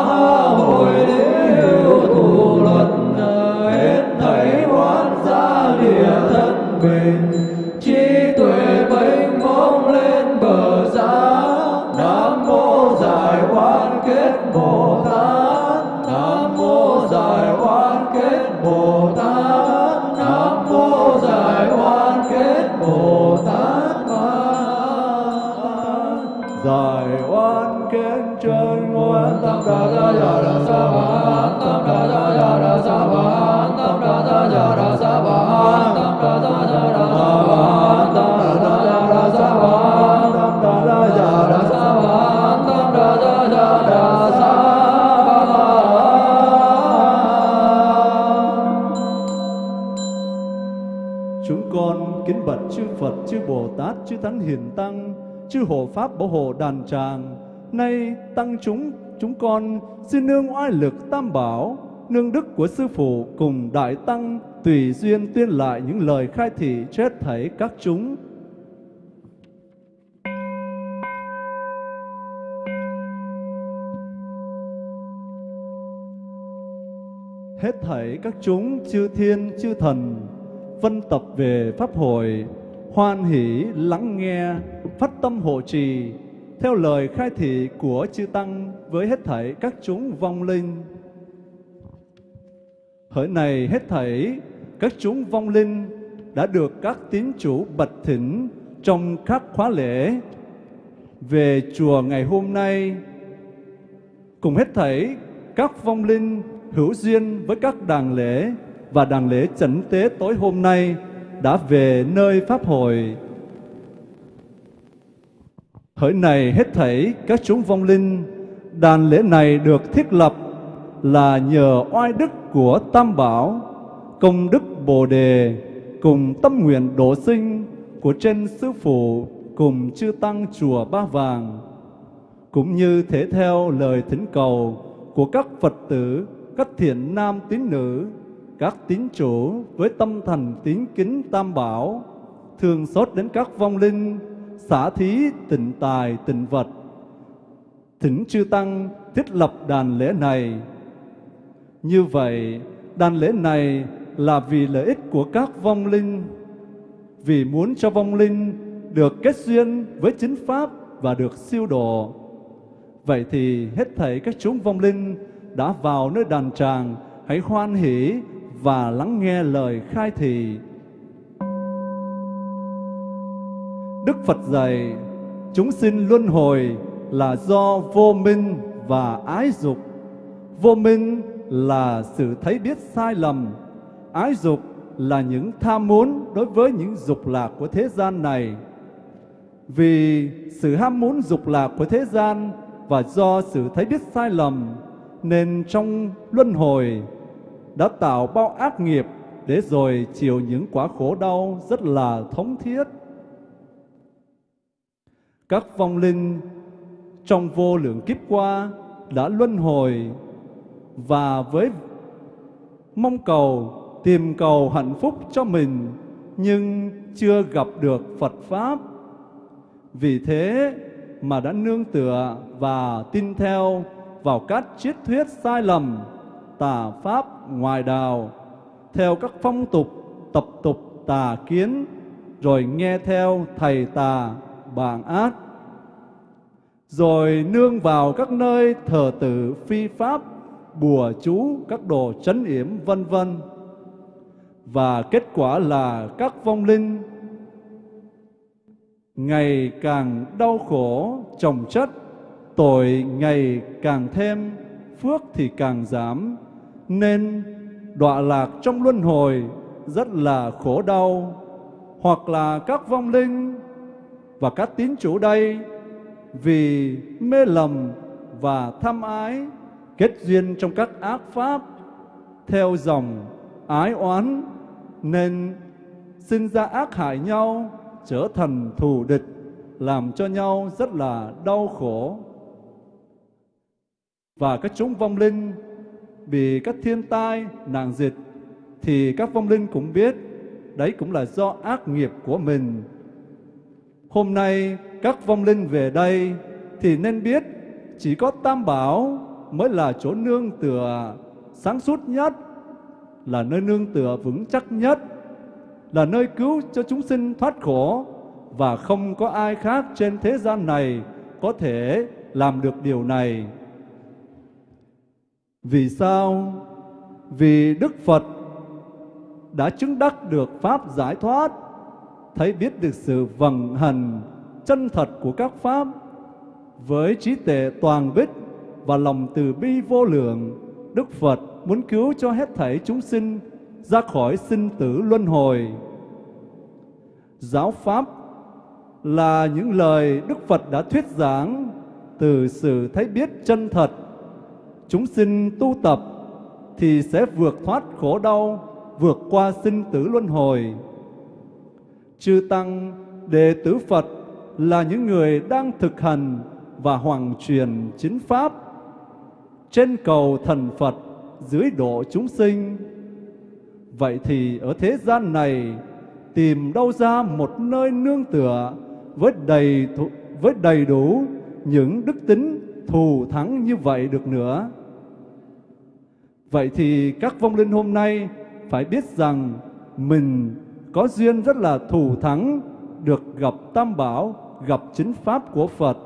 chư Thánh Hiền Tăng, chư Hộ Pháp Bảo hộ đàn tràng. Nay tăng chúng chúng con xin nương oai lực tam bảo, nương đức của Sư Phụ cùng Đại Tăng tùy duyên tuyên lại những lời khai thị chết thảy các chúng. Hết thảy các chúng chư thiên chư thần vân tập về pháp hội hoan hỷ, lắng nghe, phát tâm hộ trì, theo lời khai thị của chư tăng với hết thảy các chúng vong linh. Hỡi này hết thảy các chúng vong linh đã được các tín chủ bật thỉnh trong các khóa lễ. Về chùa ngày hôm nay, cùng hết thảy các vong linh hữu duyên với các đàn lễ và đàn lễ chẩn tế tối hôm nay đã về nơi Pháp hội. Hỡi này hết thảy các chúng vong linh, đàn lễ này được thiết lập là nhờ oai đức của Tam Bảo, công đức Bồ Đề, cùng tâm nguyện độ sinh của trên Sư Phụ cùng chư Tăng Chùa Ba Vàng, cũng như thể theo lời thỉnh cầu của các Phật tử, các thiện nam tín nữ, các tín chủ với tâm thành tín kính tam bảo, thường xót đến các vong linh, xả thí tịnh tài tịnh vật. Thỉnh chư Tăng thiết lập đàn lễ này. Như vậy, đàn lễ này là vì lợi ích của các vong linh, vì muốn cho vong linh được kết duyên với chính Pháp và được siêu độ. Vậy thì hết thảy các chúng vong linh đã vào nơi đàn tràng, hãy hoan hỷ và lắng nghe lời khai thị. Đức Phật dạy, chúng sinh luân hồi là do vô minh và ái dục. Vô minh là sự thấy biết sai lầm, ái dục là những tham muốn đối với những dục lạc của thế gian này. Vì sự ham muốn dục lạc của thế gian và do sự thấy biết sai lầm, nên trong luân hồi đã tạo bao ác nghiệp để rồi chịu những quả khổ đau rất là thống thiết. Các vong linh trong vô lượng kiếp qua đã luân hồi và với mong cầu tìm cầu hạnh phúc cho mình nhưng chưa gặp được Phật Pháp. Vì thế mà đã nương tựa và tin theo vào các triết thuyết sai lầm, tà Pháp ngoài đạo, theo các phong tục, tập tục tà kiến, rồi nghe theo thầy tà, bạn ác, rồi nương vào các nơi thờ tự phi pháp, bùa chú, các đồ trấn yểm vân vân. Và kết quả là các vong linh ngày càng đau khổ trồng chất, tội ngày càng thêm, phước thì càng giảm, nên đọa lạc trong luân hồi rất là khổ đau. Hoặc là các vong linh và các tín chủ đây vì mê lầm và tham ái kết duyên trong các ác pháp theo dòng ái oán, nên sinh ra ác hại nhau trở thành thù địch, làm cho nhau rất là đau khổ và các chúng vong linh vì các thiên tai nạn dịch thì các vong linh cũng biết đấy cũng là do ác nghiệp của mình hôm nay các vong linh về đây thì nên biết chỉ có Tam Bảo mới là chỗ nương tựa sáng suốt nhất, là nơi nương tựa vững chắc nhất, là nơi cứu cho chúng sinh thoát khổ và không có ai khác trên thế gian này có thể làm được điều này. Vì sao? Vì Đức Phật đã chứng đắc được Pháp giải thoát, thấy biết được sự vận hành chân thật của các Pháp với trí tuệ toàn bích và lòng từ bi vô lượng, Đức Phật muốn cứu cho hết thảy chúng sinh ra khỏi sinh tử luân hồi. Giáo Pháp là những lời Đức Phật đã thuyết giảng từ sự thấy biết chân thật. Chúng sinh tu tập thì sẽ vượt thoát khổ đau, vượt qua sinh tử luân hồi. Chư Tăng, đệ tử Phật là những người đang thực hành và hoàng truyền chính pháp trên cầu thần Phật dưới độ chúng sinh. Vậy thì ở thế gian này tìm đâu ra một nơi nương tựa với đầy với đầy đủ những đức tính thù thắng như vậy được nữa. Vậy thì các vong linh hôm nay phải biết rằng mình có duyên rất là thù thắng được gặp Tam Bảo, gặp chính Pháp của Phật.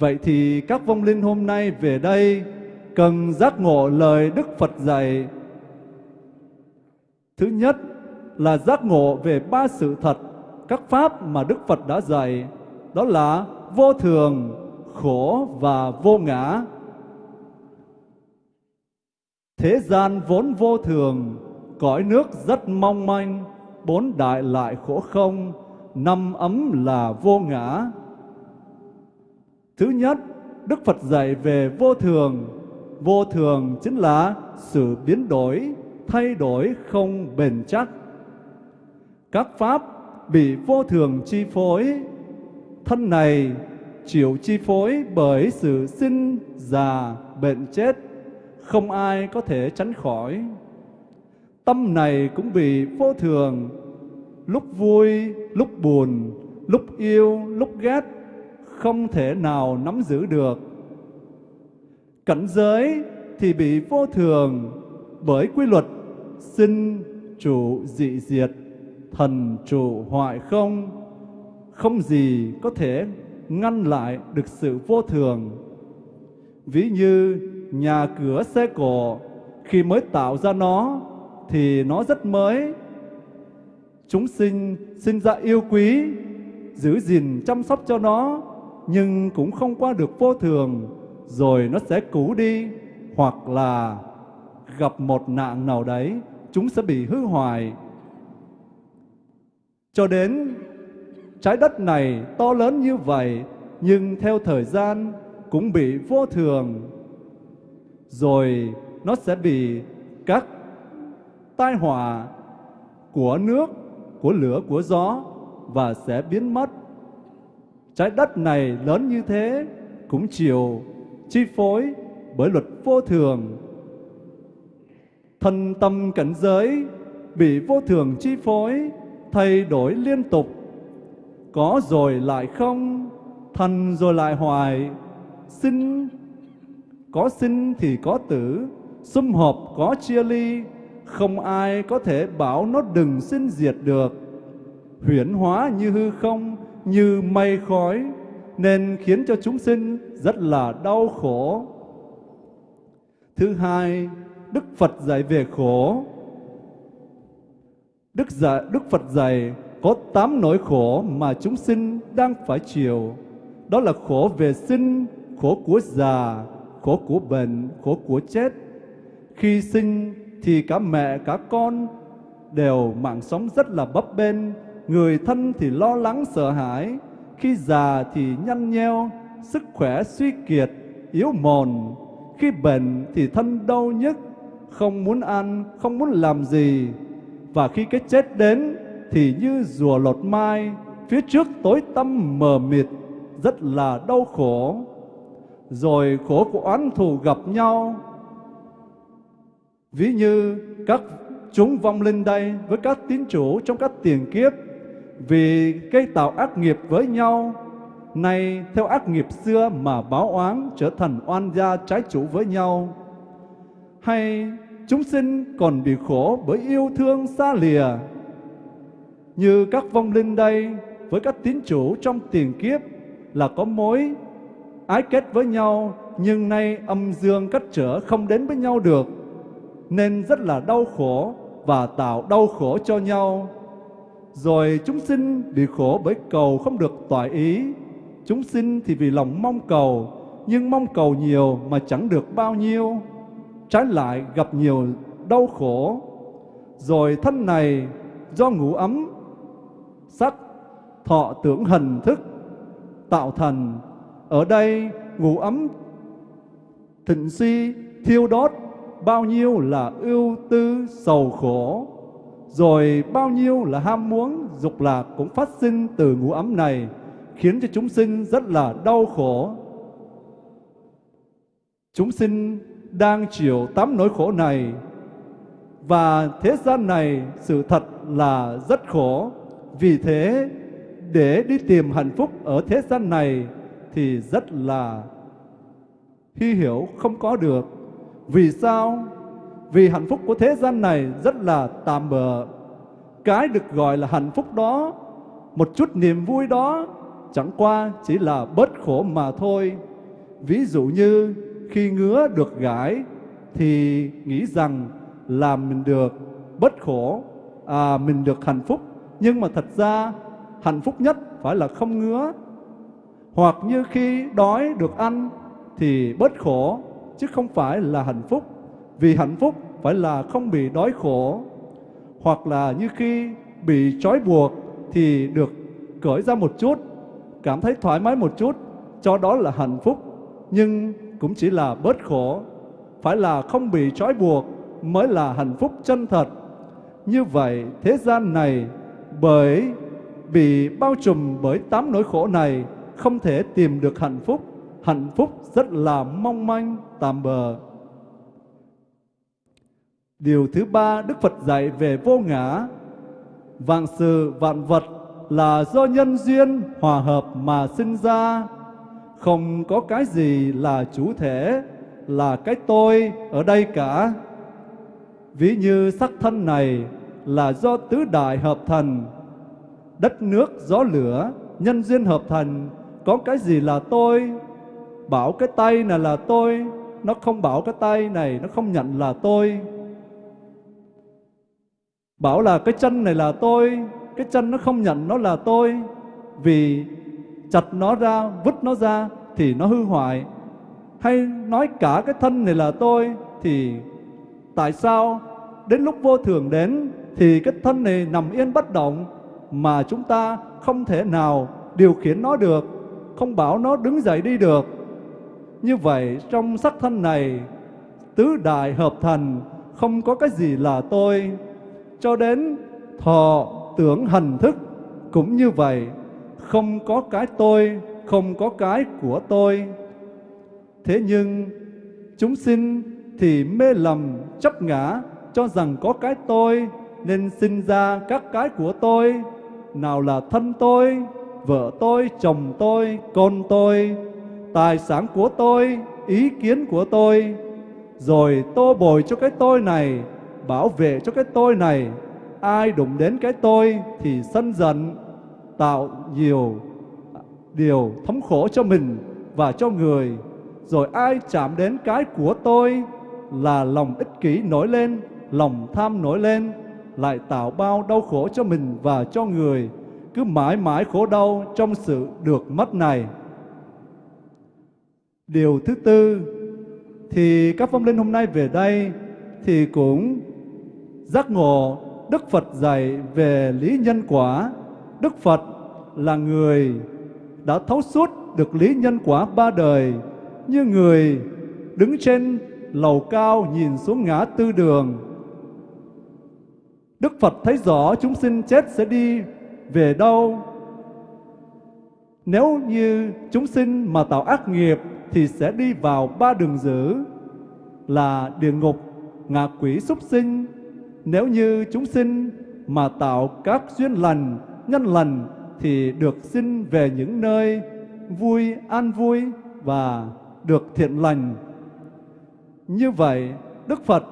Vậy thì các vong linh hôm nay về đây cần giác ngộ lời Đức Phật dạy. Thứ nhất là giác ngộ về ba sự thật, các pháp mà Đức Phật đã dạy, đó là vô thường, khổ và vô ngã. Thế gian vốn vô thường, cõi nước rất mong manh, bốn đại lại khổ không, năm ấm là vô ngã. Thứ nhất, Đức Phật dạy về vô thường. Vô thường chính là sự biến đổi, thay đổi không bền chắc. Các pháp bị vô thường chi phối, thân này chịu chi phối bởi sự sinh, già, bệnh chết, không ai có thể tránh khỏi. Tâm này cũng bị vô thường, lúc vui, lúc buồn, lúc yêu, lúc ghét, không thể nào nắm giữ được. Cảnh giới thì bị vô thường bởi quy luật sinh trụ dị diệt, thần trụ hoại không, không gì có thể ngăn lại được sự vô thường. Ví như nhà cửa xe cổ khi mới tạo ra nó thì nó rất mới. Chúng sinh sinh ra yêu quý, giữ gìn chăm sóc cho nó nhưng cũng không qua được vô thường, rồi nó sẽ cũ đi, hoặc là gặp một nạn nào đấy, chúng sẽ bị hư hoại. Cho đến trái đất này to lớn như vậy, nhưng theo thời gian cũng bị vô thường, rồi nó sẽ bị các tai họa của nước, của lửa, của gió và sẽ biến mất Trái đất này lớn như thế cũng chịu chi phối bởi luật vô thường. Thân tâm cảnh giới bị vô thường chi phối, thay đổi liên tục. Có rồi lại không, thần rồi lại hoài, sinh có sinh thì có tử, sum họp có chia ly, không ai có thể bảo nó đừng sinh diệt được. Huyễn hóa như hư không, như mây khói, nên khiến cho chúng sinh rất là đau khổ. Thứ hai, Đức Phật dạy về khổ. Đức dạy, Đức Phật dạy có tám nỗi khổ mà chúng sinh đang phải chịu. Đó là khổ về sinh, khổ của già, khổ của bệnh, khổ của chết. Khi sinh thì cả mẹ cả con đều mạng sống rất là bấp bênh, người thân thì lo lắng sợ hãi, khi già thì nhăn nheo, sức khỏe suy kiệt, yếu mòn, khi bệnh thì thân đau nhức, không muốn ăn, không muốn làm gì. Và khi cái chết đến thì như rùa lột mai, phía trước tối tăm mờ mịt, rất là đau khổ. Rồi khổ của oán thù gặp nhau. Ví như các chúng vong linh đây với các tín chủ trong các tiền kiếp, vì cây tạo ác nghiệp với nhau. Nay, theo ác nghiệp xưa mà báo oán trở thành oan gia trái chủ với nhau. Hay chúng sinh còn bị khổ bởi yêu thương xa lìa. Như các vong linh đây với các tín chủ trong tiền kiếp là có mối ái kết với nhau nhưng nay âm dương cách trở không đến với nhau được nên rất là đau khổ và tạo đau khổ cho nhau rồi chúng sinh bị khổ bởi cầu không được tỏa ý. Chúng sinh thì vì lòng mong cầu, nhưng mong cầu nhiều mà chẳng được bao nhiêu. Trái lại gặp nhiều đau khổ. Rồi thân này do ngủ ấm, sắc, thọ tưởng hình thức, tạo thành. Ở đây ngủ ấm thịnh si, thiêu đốt, bao nhiêu là ưu tư, sầu khổ rồi bao nhiêu là ham muốn, dục lạc cũng phát sinh từ ngũ ấm này, khiến cho chúng sinh rất là đau khổ. Chúng sinh đang chịu tám nỗi khổ này, và thế gian này sự thật là rất khổ. Vì thế, để đi tìm hạnh phúc ở thế gian này thì rất là hy hiểu không có được. Vì sao? Vì hạnh phúc của thế gian này rất là tạm bợ. Cái được gọi là hạnh phúc đó, một chút niềm vui đó, chẳng qua chỉ là bớt khổ mà thôi. Ví dụ như khi ngứa được gãi thì nghĩ rằng là mình được bớt khổ, à, mình được hạnh phúc. Nhưng mà thật ra hạnh phúc nhất phải là không ngứa. Hoặc như khi đói được ăn thì bớt khổ, chứ không phải là hạnh phúc. Vì hạnh phúc phải là không bị đói khổ, hoặc là như khi bị trói buộc thì được cởi ra một chút, cảm thấy thoải mái một chút, cho đó là hạnh phúc, nhưng cũng chỉ là bớt khổ, phải là không bị trói buộc mới là hạnh phúc chân thật. Như vậy, thế gian này bởi bị bao trùm bởi tám nỗi khổ này không thể tìm được hạnh phúc, hạnh phúc rất là mong manh, tạm bờ. Điều thứ ba Đức Phật dạy về vô ngã. Vạn sự vạn vật là do nhân duyên hòa hợp mà sinh ra. Không có cái gì là chủ thể, là cái tôi ở đây cả. Ví như sắc thân này là do tứ đại hợp thành, đất nước, gió lửa, nhân duyên hợp thành, có cái gì là tôi? Bảo cái tay này là tôi, nó không bảo cái tay này, nó không nhận là tôi Bảo là cái chân này là tôi, cái chân nó không nhận nó là tôi. Vì chặt nó ra, vứt nó ra thì nó hư hoại. Hay nói cả cái thân này là tôi thì tại sao đến lúc vô thường đến thì cái thân này nằm yên bất động mà chúng ta không thể nào điều khiển nó được, không bảo nó đứng dậy đi được. Như vậy, trong sắc thân này, tứ đại hợp thành không có cái gì là tôi. Cho đến thọ tưởng hành thức cũng như vậy, không có cái tôi, không có cái của tôi. Thế nhưng, chúng sinh thì mê lầm, chấp ngã, cho rằng có cái tôi, nên sinh ra các cái của tôi. Nào là thân tôi vợ tôi chồng tôi con tôi tài sản của tôi ý kiến của tôi rồi tô bồi cho cái tôi này, bảo vệ cho cái tôi này. Ai đụng đến cái tôi thì sân giận, tạo nhiều điều thống khổ cho mình và cho người. Rồi ai chạm đến cái của tôi là lòng ích kỷ nổi lên, lòng tham nổi lên, lại tạo bao đau khổ cho mình và cho người, cứ mãi mãi khổ đau trong sự được mất này. Điều thứ tư, thì các phong linh hôm nay về đây thì cũng giác ngộ Đức Phật dạy về lý nhân quả. Đức Phật là người đã thấu suốt được lý nhân quả ba đời, như người đứng trên lầu cao nhìn xuống ngã tư đường. Đức Phật thấy rõ chúng sinh chết sẽ đi về đâu. Nếu như chúng sinh mà tạo ác nghiệp thì sẽ đi vào ba đường dữ là địa ngục, ngạ quỷ súc sinh. Nếu như chúng sinh mà tạo các duyên lành, nhân lành thì được sinh về những nơi vui, an vui và được thiện lành. Như vậy, Đức Phật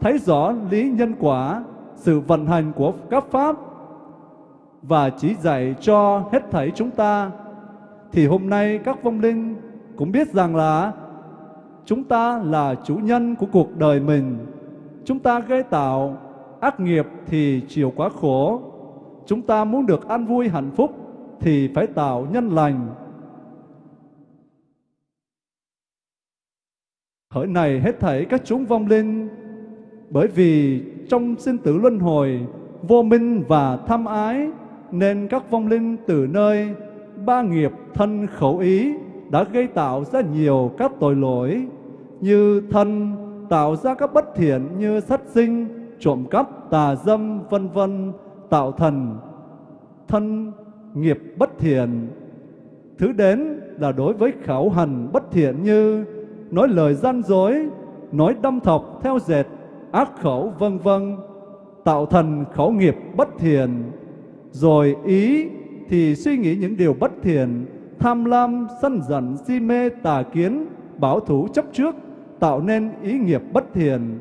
thấy rõ lý nhân quả, sự vận hành của các pháp và chỉ dạy cho hết thảy chúng ta. Thì hôm nay các vong linh cũng biết rằng là chúng ta là chủ nhân của cuộc đời mình. Chúng ta gây tạo ác nghiệp thì chịu quá khổ. Chúng ta muốn được an vui hạnh phúc thì phải tạo nhân lành. Hỡi này hết thảy các chúng vong linh, bởi vì trong sinh tử luân hồi, vô minh và tham ái, nên các vong linh từ nơi ba nghiệp thân khẩu ý đã gây tạo ra nhiều các tội lỗi như thân tạo ra các bất thiện như sát sinh, trộm cắp, tà dâm, vân vân tạo thành thân nghiệp bất thiện. Thứ đến là đối với khảo hành bất thiện như nói lời gian dối, nói đâm thọc theo dệt, ác khẩu vân vân tạo thành khẩu nghiệp bất thiện. Rồi ý thì suy nghĩ những điều bất thiện, tham lam, sân giận, si mê, tà kiến, bảo thủ chấp trước, tạo nên ý nghiệp bất thiện.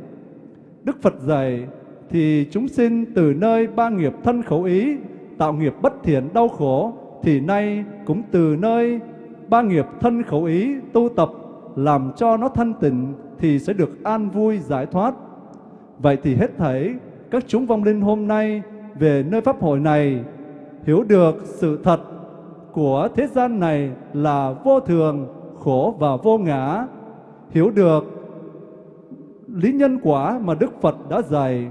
Đức Phật dạy thì chúng sinh từ nơi ba nghiệp thân khẩu ý tạo nghiệp bất thiện đau khổ thì nay cũng từ nơi ba nghiệp thân khẩu ý tu tập làm cho nó thanh tịnh thì sẽ được an vui giải thoát. Vậy thì hết thảy các chúng vong linh hôm nay về nơi pháp hội này hiểu được sự thật của thế gian này là vô thường, khổ và vô ngã, hiểu được lý nhân quả mà Đức Phật đã dạy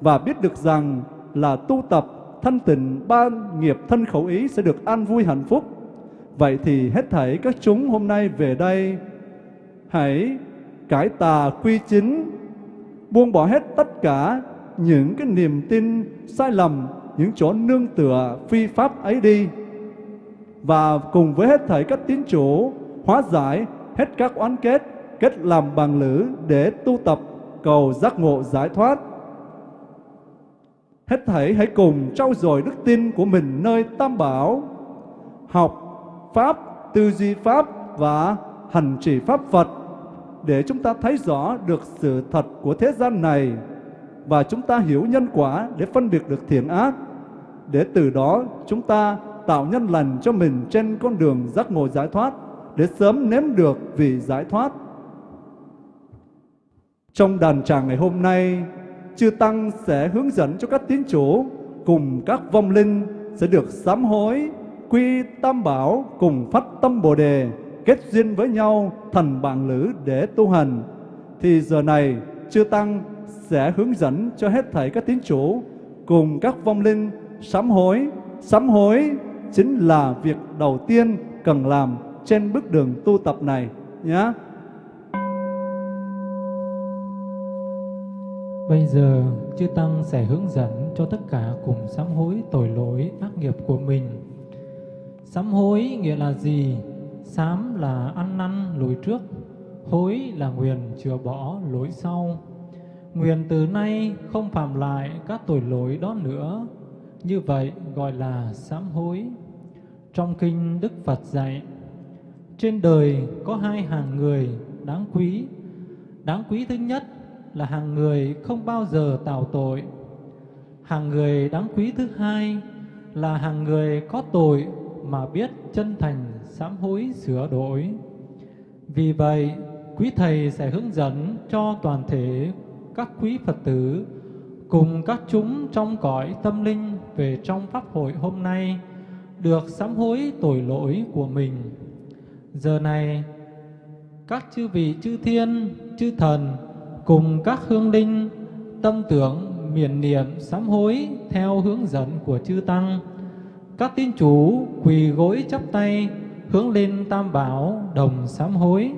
và biết được rằng là tu tập thanh tịnh ba nghiệp thân khẩu ý sẽ được an vui hạnh phúc. Vậy thì hết thảy các chúng hôm nay về đây hãy cải tà quy chính, buông bỏ hết tất cả những cái niềm tin sai lầm, những chỗ nương tựa phi pháp ấy đi. Và cùng với hết thảy các tín chủ hóa giải hết các oán kết, kết làm bằng lữ để tu tập cầu giác ngộ giải thoát. Hết thảy hãy cùng trau dồi đức tin của mình nơi Tam Bảo, học Pháp, tư duy Pháp và hành trì Pháp Phật để chúng ta thấy rõ được sự thật của thế gian này và chúng ta hiểu nhân quả để phân biệt được thiện ác để từ đó chúng ta tạo nhân lành cho mình trên con đường giác ngộ giải thoát để sớm nếm được vị giải thoát. Trong đàn tràng ngày hôm nay, Chư Tăng sẽ hướng dẫn cho các tín chủ cùng các vong linh sẽ được sám hối, quy tam bảo cùng phát tâm Bồ Đề, kết duyên với nhau thành bạn lữ để tu hành. Thì giờ này, Chư Tăng sẽ hướng dẫn cho hết thảy các tín chủ cùng các vong linh sám hối. Sám hối chính là việc đầu tiên cần làm trên bước đường tu tập này nhé. Bây giờ, chư Tăng sẽ hướng dẫn cho tất cả cùng sám hối tội lỗi ác nghiệp của mình. Sám hối nghĩa là gì? Sám là ăn năn lỗi trước, hối là nguyện chừa bỏ lỗi sau. Nguyện từ nay không phạm lại các tội lỗi đó nữa. Như vậy gọi là sám hối. Trong kinh Đức Phật dạy, trên đời có hai hàng người đáng quý. Đáng quý thứ nhất là hàng người không bao giờ tạo tội. Hàng người đáng quý thứ hai là hàng người có tội mà biết chân thành sám hối sửa đổi. Vì vậy, quý thầy sẽ hướng dẫn cho toàn thể các quý Phật tử cùng các chúng trong cõi tâm linh về trong pháp hội hôm nay được sám hối tội lỗi của mình. Giờ này, các chư vị chư thiên, chư thần cùng các hương linh tâm tưởng miền niệm sám hối theo hướng dẫn của chư tăng. Các tín chủ quỳ gối chắp tay hướng lên tam bảo đồng sám hối.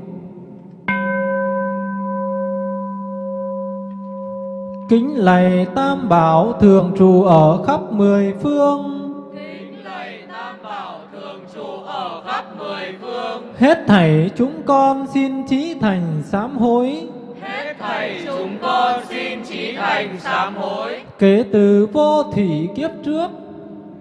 Kính lạy tam bảo thường trụ ở khắp mười phương. Kính lạy Tam Bảo thường trụ ở khắp mười phương. Hết thảy chúng con xin trí thành sám hối. Hết thảy chúng con xin trí thành sám hối. Kể từ vô thủy kiếp trước.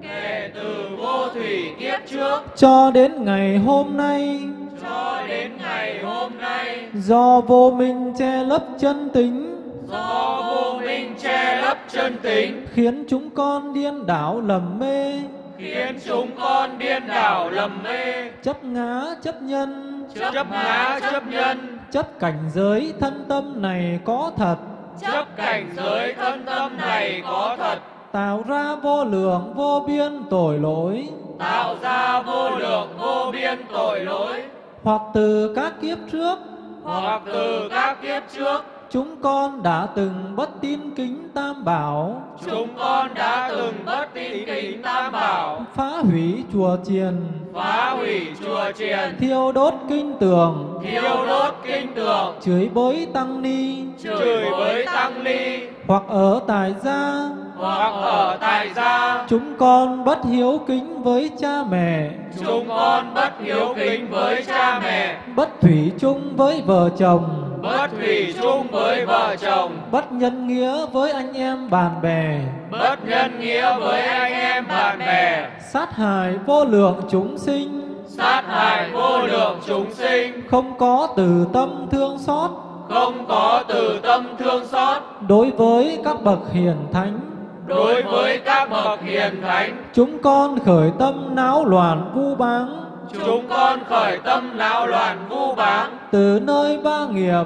Kể từ vô thủy kiếp trước. Cho đến ngày hôm nay. Cho đến ngày hôm nay, Do vô minh che lấp chân tính do vô minh che lấp chân tính, Khiến chúng con điên đảo lầm mê. Khiến chúng con điên đảo lầm mê, Chấp ngã chấp nhân. Chấp ngã chấp nhân, Chấp cảnh giới thân tâm này có thật. Chấp cảnh giới thân tâm này có thật, Tạo ra vô lượng vô biên tội lỗi. Tạo ra vô lượng vô biên tội lỗi, Hoặc từ các kiếp trước. Hoặc từ các kiếp trước Chúng con đã từng bất tin kính tam bảo. Chúng con đã từng bất tín kính tam bảo, Phá hủy chùa chiền. Phá hủy chùa chiền, Thiêu đốt kinh tường. Thiêu đốt kinh tường, Chửi bới tăng ni. Chửi bới tăng ni, Hoặc ở tại gia. Hoặc ở tại gia. Chúng con bất hiếu kính với cha mẹ. Chúng con bất hiếu kính với cha mẹ, Bất thủy chung với vợ chồng bất thủy chung với vợ chồng, Bất nhân nghĩa với anh em bạn bè. Bất nhân nghĩa với anh em bạn bè, Sát hại vô lượng chúng sinh. Sát hại vô lượng chúng sinh, Không có từ tâm thương xót. Không có từ tâm thương xót. Đối với các bậc hiền thánh. Đối với các bậc hiền thánh. Chúng con khởi tâm náo loạn vu báng Chúng con khởi tâm não loạn vu báng, Từ nơi ba nghiệp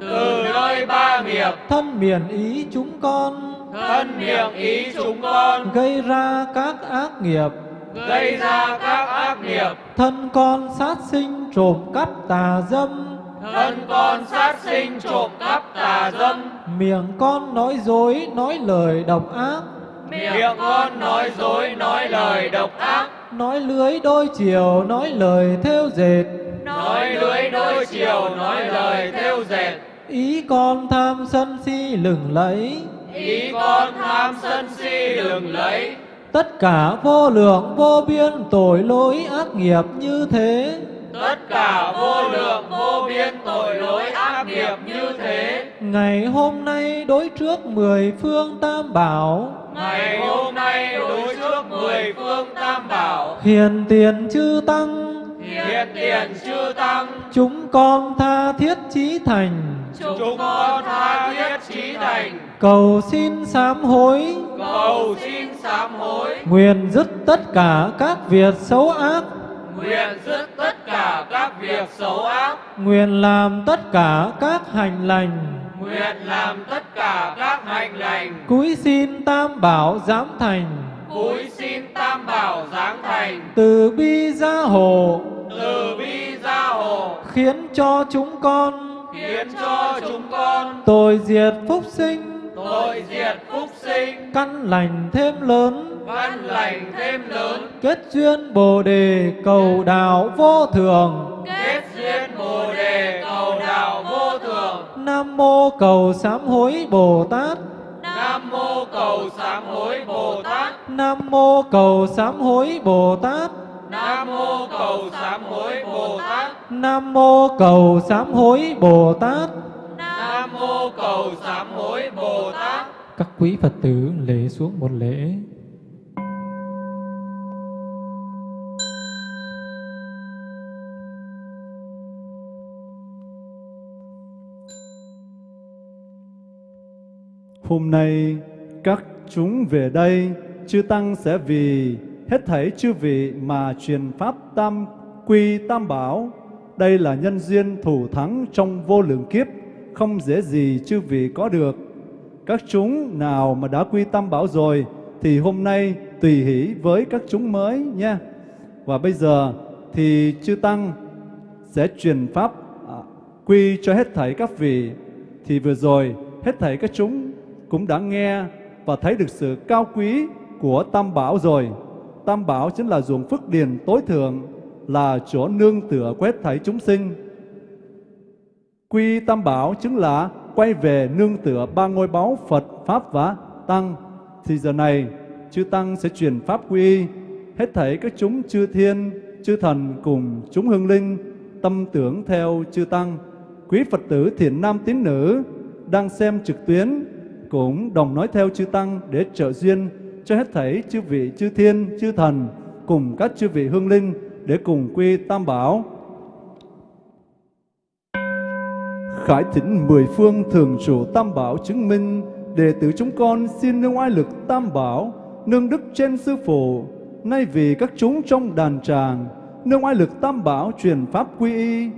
từ nơi ba nghiệp, Thân miền ý chúng con. thân miệng ý chúng con, Gây ra các ác nghiệp gây ra các ác nghiệp, Thân con sát sinh trộm cắp tà dâm. Thân con sát sinh trộm cắp tà dâm, Miệng con nói dối nói lời độc ác. Miệng con nói dối nói lời độc ác, Nói lưới đôi chiều nói lời theo dệt. Nói lưới đôi chiều nói lời theo dệt, Ý con tham sân si lừng lẫy. Ý con tham sân si lừng lấy, Tất cả vô lượng vô biên tội lỗi ác nghiệp như thế tất cả vô lượng vô biên tội lỗi ác nghiệp như thế. Ngày hôm nay đối trước mười phương tam bảo. Ngày hôm nay đối trước mười phương tam bảo, Hiền tiền chư tăng. Hiện tiền chư tăng, Chúng con tha thiết chí thành. Chúng con tha thiết trí thành, Cầu xin sám hối. Cầu xin sám hối, Nguyện dứt tất cả các việc xấu ác nguyện dứt tất cả các việc xấu ác, Nguyện làm tất cả các hành lành. Nguyện làm tất cả các hành lành, Cúi xin tam bảo giám thành. Cúi xin tam bảo giáng thành, Từ bi gia hộ. Từ bi gia hộ, Khiến cho chúng con. Khiến cho chúng con. Tội diệt phúc sinh tội diệt phúc sinh, Căn lành thêm lớn. Văn lành thêm lớn, Kết duyên Bồ Đề cầu đạo vô thường. Kết duyên Bồ đề cầu đạo vô thường. Nam mô cầu sám hối Bồ Tát. Nam mô cầu sám hối Bồ Tát. Nam mô cầu sám hối Bồ Tát. Nam mô cầu sám hối Bồ Tát. Nam mô cầu sám hối Bồ Tát Nam mô cầu sám hối Bồ Tát. Các quý Phật tử lễ xuống một lễ Hôm nay các chúng về đây, chư tăng sẽ vì hết thảy chư vị mà truyền pháp tam quy tam bảo. Đây là nhân duyên thủ thắng trong vô lượng kiếp, không dễ gì chư vị có được. Các chúng nào mà đã quy tâm bảo rồi thì hôm nay tùy hỷ với các chúng mới nha. Và bây giờ thì chư tăng sẽ truyền pháp à, quy cho hết thảy các vị. Thì vừa rồi hết thảy các chúng cũng đã nghe và thấy được sự cao quý của Tam Bảo rồi. Tam Bảo chính là ruộng phước điền tối thượng, là chỗ nương tựa quét thảy chúng sinh. Quy Tam Bảo chính là quay về nương tựa ba ngôi báu Phật, Pháp và Tăng. Thì giờ này, chư Tăng sẽ truyền Pháp quy hết thảy các chúng chư thiên, chư thần cùng chúng hương linh, tâm tưởng theo chư Tăng. Quý Phật tử thiện nam tín nữ đang xem trực tuyến cũng đồng nói theo chư Tăng để trợ duyên cho hết thảy chư vị chư thiên, chư thần cùng các chư vị hương linh để cùng quy Tam Bảo. Khải thỉnh mười phương thường trụ Tam Bảo chứng minh đệ tử chúng con xin nương oai lực Tam Bảo nương đức trên sư phụ nay vì các chúng trong đàn tràng nương oai lực Tam Bảo truyền pháp quy y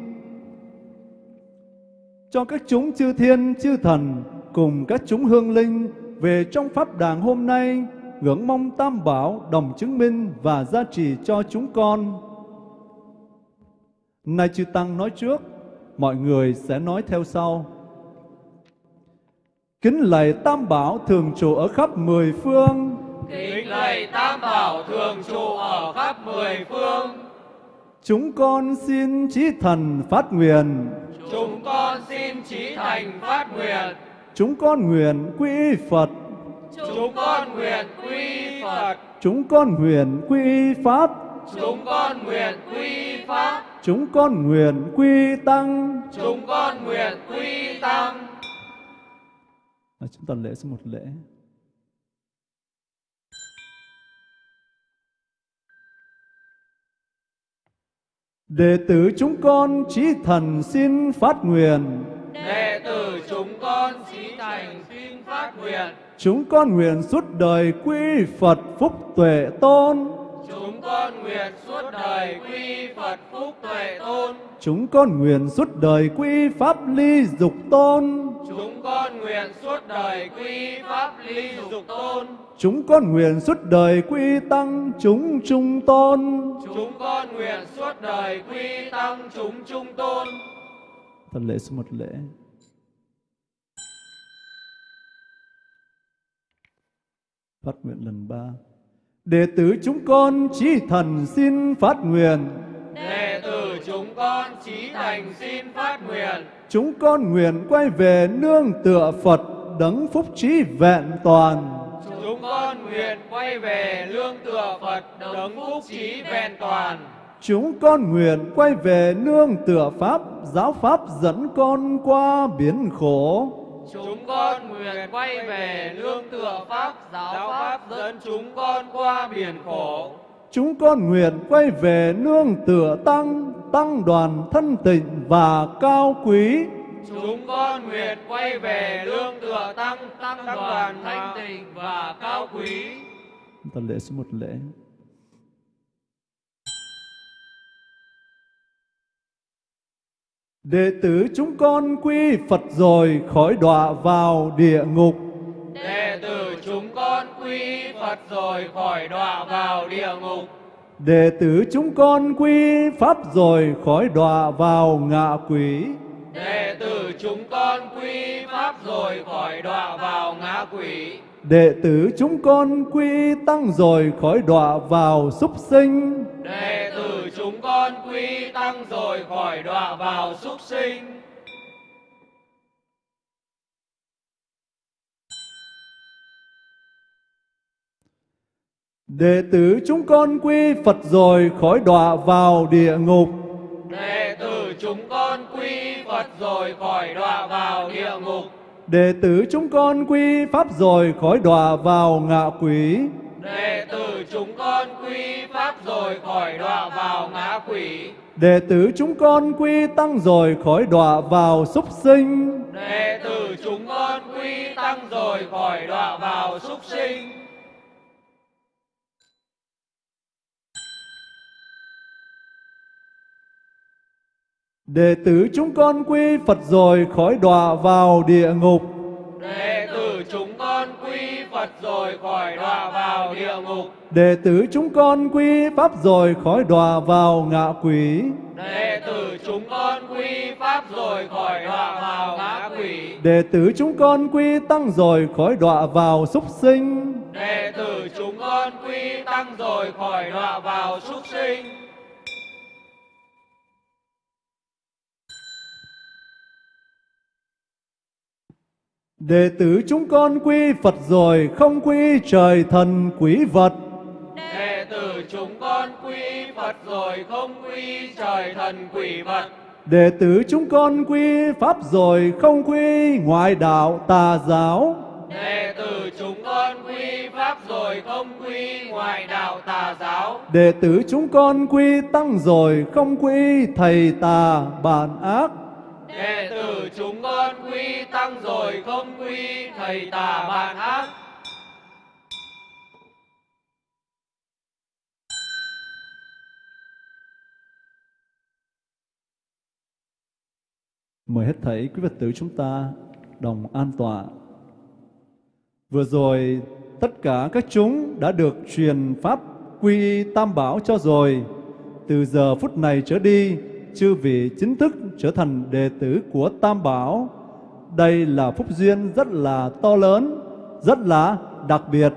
cho các chúng chư thiên chư thần cùng các chúng hương linh về trong pháp đàng hôm nay ngưỡng mong tam bảo đồng chứng minh và gia trì cho chúng con. Nay chư Tăng nói trước, mọi người sẽ nói theo sau. Kính lạy tam bảo thường trụ ở khắp mười phương. Kính lạy tam bảo thường trụ ở khắp mười phương. Chúng con xin trí thần phát nguyện. Chúng con xin trí thành phát nguyện. Chúng con nguyện quy Phật. Chúng con nguyện quy Phật. Chúng con nguyện quy Pháp. Chúng con nguyện quy Pháp. Chúng con nguyện quy Tăng. Chúng con nguyện quy Tăng. À, chúng ta lễ số một lễ. Đệ tử chúng con trí thần xin phát nguyện. Đệ tử chúng con trí thành xin phát nguyện. Chúng con nguyện suốt đời quy Phật phúc tuệ tôn. Chúng con nguyện suốt đời quy Phật phúc tuệ tôn. Chúng con nguyện suốt đời quy Pháp ly dục tôn. Chúng con nguyện suốt đời quy Pháp ly dục tôn. Chúng con nguyện suốt đời quy tăng chúng trung tôn. Chúng con nguyện suốt đời quy tăng chúng trung tôn. Thần lễ số một lễ. Phát nguyện lần ba. Đệ tử chúng con chí thần xin phát nguyện. Đệ tử chúng con trí thành xin phát nguyện. Chúng con nguyện quay về nương tựa Phật đấng phúc trí vẹn toàn. Chúng con nguyện quay về lương tựa Phật đấng phúc trí vẹn toàn. Chúng con nguyện quay về nương tựa Pháp, giáo Pháp dẫn con qua biển khổ. Chúng con nguyện quay về lương tựa Pháp, giáo Pháp dẫn chúng con qua biển khổ. Chúng con nguyện quay về nương tựa Tăng, Tăng đoàn thân tịnh và cao quý. Chúng con nguyện quay về lương tựa Tăng, Tăng đoàn thanh tịnh và cao quý. Ta lễ số một lễ. Đệ tử chúng con quy Phật rồi khỏi đọa vào địa ngục. Đệ tử chúng con quy Phật rồi khỏi đọa vào địa ngục. Đệ tử chúng con quy Pháp rồi khỏi đọa vào ngạ quỷ. Đệ tử chúng con quy Pháp rồi khỏi đọa vào ngã quỷ. Đệ tử chúng con quy Tăng rồi khỏi đọa vào súc sinh. Đệ tử chúng con quy Tăng rồi khỏi đọa vào súc sinh. Đệ tử chúng con quy Phật rồi khỏi đọa vào địa ngục. Đệ tử chúng con quy Phật rồi khỏi đọa vào địa ngục. Đệ tử chúng con quy Pháp rồi khỏi đọa vào ngạ quỷ. Đệ tử chúng con quy Pháp rồi khỏi đọa vào ngã quỷ. Đệ tử chúng con quy Tăng rồi khỏi đọa vào súc sinh. đệ tử chúng con quy tăng rồi khỏi đọa vào súc sinh Đệ tử chúng con quy Phật rồi khỏi đọa vào địa ngục. đệ tử chúng con quy phật rồi khỏi đọa vào địa ngục Đệ tử chúng con quy Pháp rồi khỏi đọa vào ngạ quỷ. đệ tử chúng con quy pháp rồi khỏi đọa vào ngã quỷ Đệ tử chúng con quy Tăng rồi khỏi đọa vào súc sinh. đệ tử chúng con quy tăng rồi khỏi đọa vào súc sinh Đệ tử chúng con quy Phật rồi không quy trời thần quỷ vật. đệ tử chúng con quy phật rồi không quy trời thần quỷ vật Đệ tử chúng con quy Pháp rồi không quy ngoại đạo tà giáo. đệ tử chúng con quy pháp rồi không quy ngoại đạo tà giáo Đệ tử chúng con quy Tăng rồi không quy thầy tà bản ác đệ tử chúng con quy tăng rồi không quy thầy tà bạn ác Mời hết thảy quý Phật tử chúng ta đồng an tọa. Vừa rồi tất cả các chúng đã được truyền pháp quy tam bảo cho rồi. Từ giờ phút này trở đi, chư vị chính thức trở thành đệ tử của tam bảo. Đây là phúc duyên rất là to lớn, rất là đặc biệt.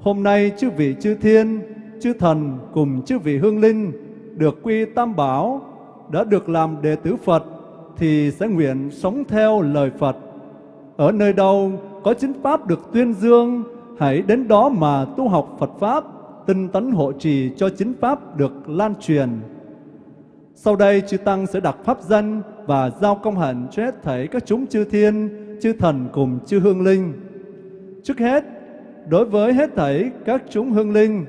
Hôm nay chư vị chư thiên, chư thần cùng chư vị hương linh được quy tam bảo đã được làm đệ tử Phật thì sẽ nguyện sống theo lời Phật. Ở nơi đâu có chính Pháp được tuyên dương, hãy đến đó mà tu học Phật Pháp, tinh tấn hộ trì cho chính Pháp được lan truyền. Sau đây, chư Tăng sẽ đặt Pháp danh và giao công hạnh cho hết thảy các chúng chư thiên, chư thần cùng chư hương linh. Trước hết, đối với hết thảy các chúng hương linh,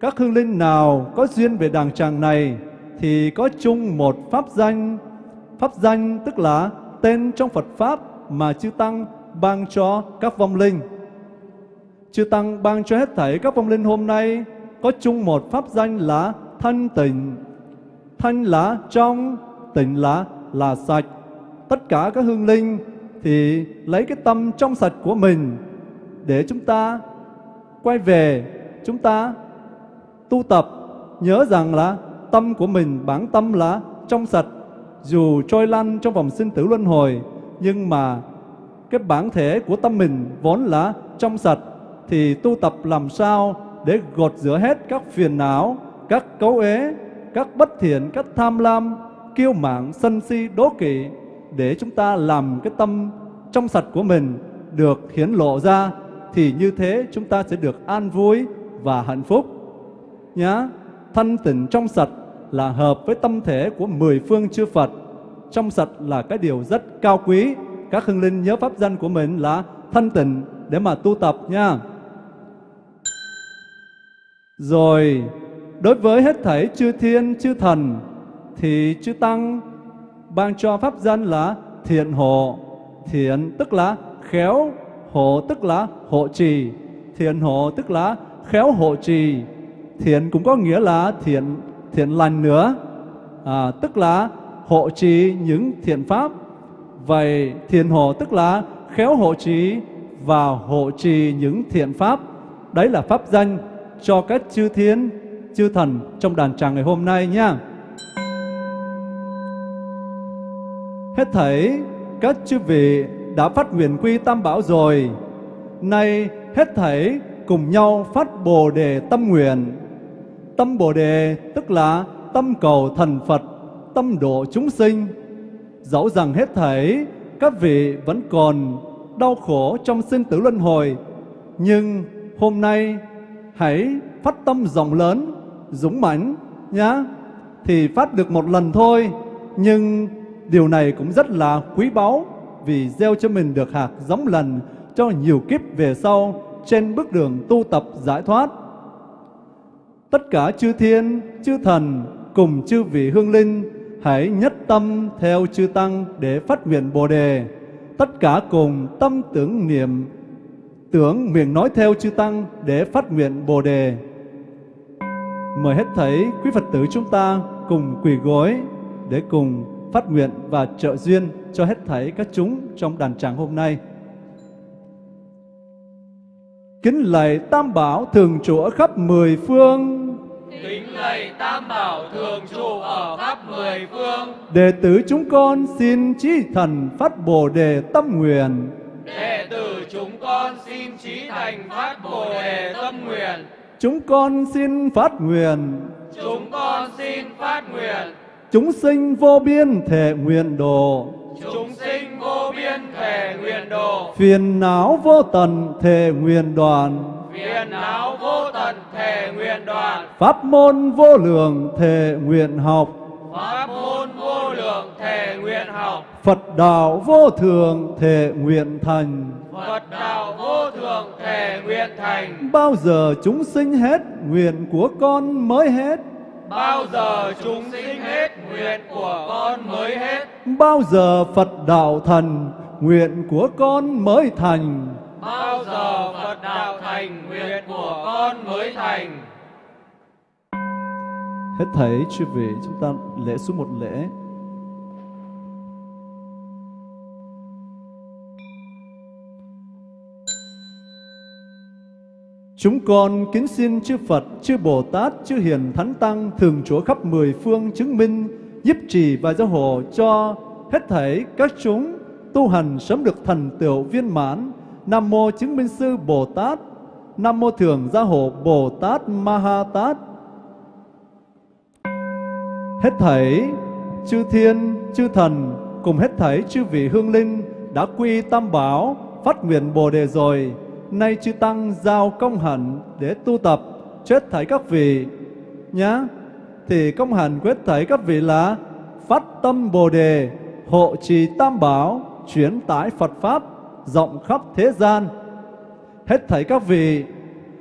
các hương linh nào có duyên về đàng tràng này thì có chung một pháp danh. Pháp danh tức là tên trong Phật Pháp mà chư Tăng ban cho các vong linh. Chư Tăng ban cho hết thảy các vong linh hôm nay có chung một pháp danh là thanh tịnh. Thanh là trong, tịnh là là sạch. Tất cả các hương linh thì lấy cái tâm trong sạch của mình để chúng ta quay về, chúng ta tu tập nhớ rằng là tâm của mình bản tâm là trong sạch dù trôi lăn trong vòng sinh tử luân hồi nhưng mà cái bản thể của tâm mình vốn là trong sạch thì tu tập làm sao để gột rửa hết các phiền não, các cấu ế, các bất thiện, các tham lam, kiêu mạn, sân si, đố kỵ để chúng ta làm cái tâm trong sạch của mình được hiển lộ ra thì như thế chúng ta sẽ được an vui và hạnh phúc nhá. Thanh tịnh trong sạch là hợp với tâm thể của mười phương chư Phật. Trong sạch là cái điều rất cao quý. Các hương linh nhớ pháp danh của mình là thanh tịnh để mà tu tập nha. Rồi, đối với hết thảy chư thiên, chư thần thì chư Tăng ban cho pháp danh là thiện hộ. Thiện tức là khéo, hộ tức là hộ trì. Thiện hộ tức là khéo hộ trì thiện cũng có nghĩa là thiện thiện lành nữa à, tức là hộ trì những thiện pháp vậy thiện hộ tức là khéo hộ trì và hộ trì những thiện pháp đấy là pháp danh cho các chư thiên chư thần trong đàn tràng ngày hôm nay nha. Hết thảy các chư vị đã phát nguyện quy tam bảo rồi. Nay hết thảy cùng nhau phát bồ đề tâm nguyện. Tâm Bồ Đề tức là tâm cầu thần Phật, tâm độ chúng sinh. Dẫu rằng hết thảy các vị vẫn còn đau khổ trong sinh tử luân hồi, nhưng hôm nay hãy phát tâm rộng lớn, dũng mãnh nhá. Thì phát được một lần thôi, nhưng điều này cũng rất là quý báu vì gieo cho mình được hạt giống lần cho nhiều kiếp về sau trên bước đường tu tập giải thoát tất cả chư thiên, chư thần cùng chư vị hương linh hãy nhất tâm theo chư Tăng để phát nguyện Bồ Đề. Tất cả cùng tâm tưởng niệm, tưởng miệng nói theo chư Tăng để phát nguyện Bồ Đề. Mời hết thảy quý Phật tử chúng ta cùng quỳ gối để cùng phát nguyện và trợ duyên cho hết thảy các chúng trong đàn tràng hôm nay. Kính lạy Tam Bảo thường trụ ở khắp mười phương, Kính lạy Tam Bảo thường trụ ở khắp mười phương. đệ tử chúng con xin chí thần phát Bồ đề tâm nguyện. Đệ tử chúng con xin trí thành phát Bồ đề tâm nguyện. Chúng con xin phát nguyện, Chúng con xin phát nguyện. chúng sinh vô biên thể nguyện độ, Chúng sinh vô biên thể nguyện độ. phiền não vô tận thể nguyện đoàn, Phiền não vô tận thể nguyện đoàn. pháp môn vô lượng thể nguyện học, Pháp môn vô lượng thể nguyện học. Phật đạo vô thường thể nguyện thành. Phật đạo vô thượng thể nguyện thành. Bao giờ chúng sinh hết, nguyện của con mới hết. Bao giờ chúng sinh hết, nguyện của con mới hết. Bao giờ Phật đạo thành, nguyện của con mới thành. Bao giờ Phật đạo thành, nguyện của con mới thành. Hết thảy chư vị chúng ta lễ xuống một lễ. Chúng con kính xin chư Phật, chư Bồ Tát, chư Hiền Thánh Tăng thường chúa khắp mười phương chứng minh, giúp trì và giáo hộ cho hết thảy các chúng tu hành sớm được thành tựu viên mãn. Nam mô chứng minh sư Bồ Tát, Nam mô thường gia hộ Bồ Tát Ma Ha Tát. Hết thảy chư thiên, chư thần cùng hết thảy chư vị hương linh đã quy tam bảo phát nguyện Bồ đề rồi, nay chư tăng giao công hạnh để tu tập chết thảy các vị nhá. Thì công hạnh quyết thảy các vị là phát tâm Bồ đề, hộ trì tam bảo, chuyển tải Phật pháp rộng khắp thế gian. Hết thảy các vị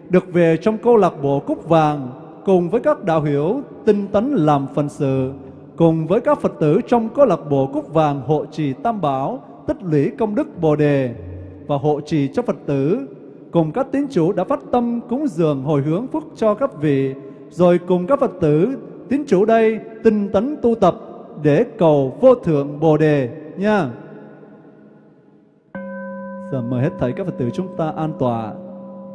được về trong câu lạc bộ Cúc Vàng cùng với các đạo hiểu tinh tấn làm phần sự, cùng với các Phật tử trong câu lạc bộ Cúc Vàng hộ trì Tam Bảo, tích lũy công đức Bồ Đề và hộ trì cho Phật tử, cùng các tín chủ đã phát tâm cúng dường hồi hướng phúc cho các vị, rồi cùng các Phật tử tín chủ đây tinh tấn tu tập để cầu vô thượng Bồ Đề nha. Giờ mời hết thảy các Phật tử chúng ta an tọa,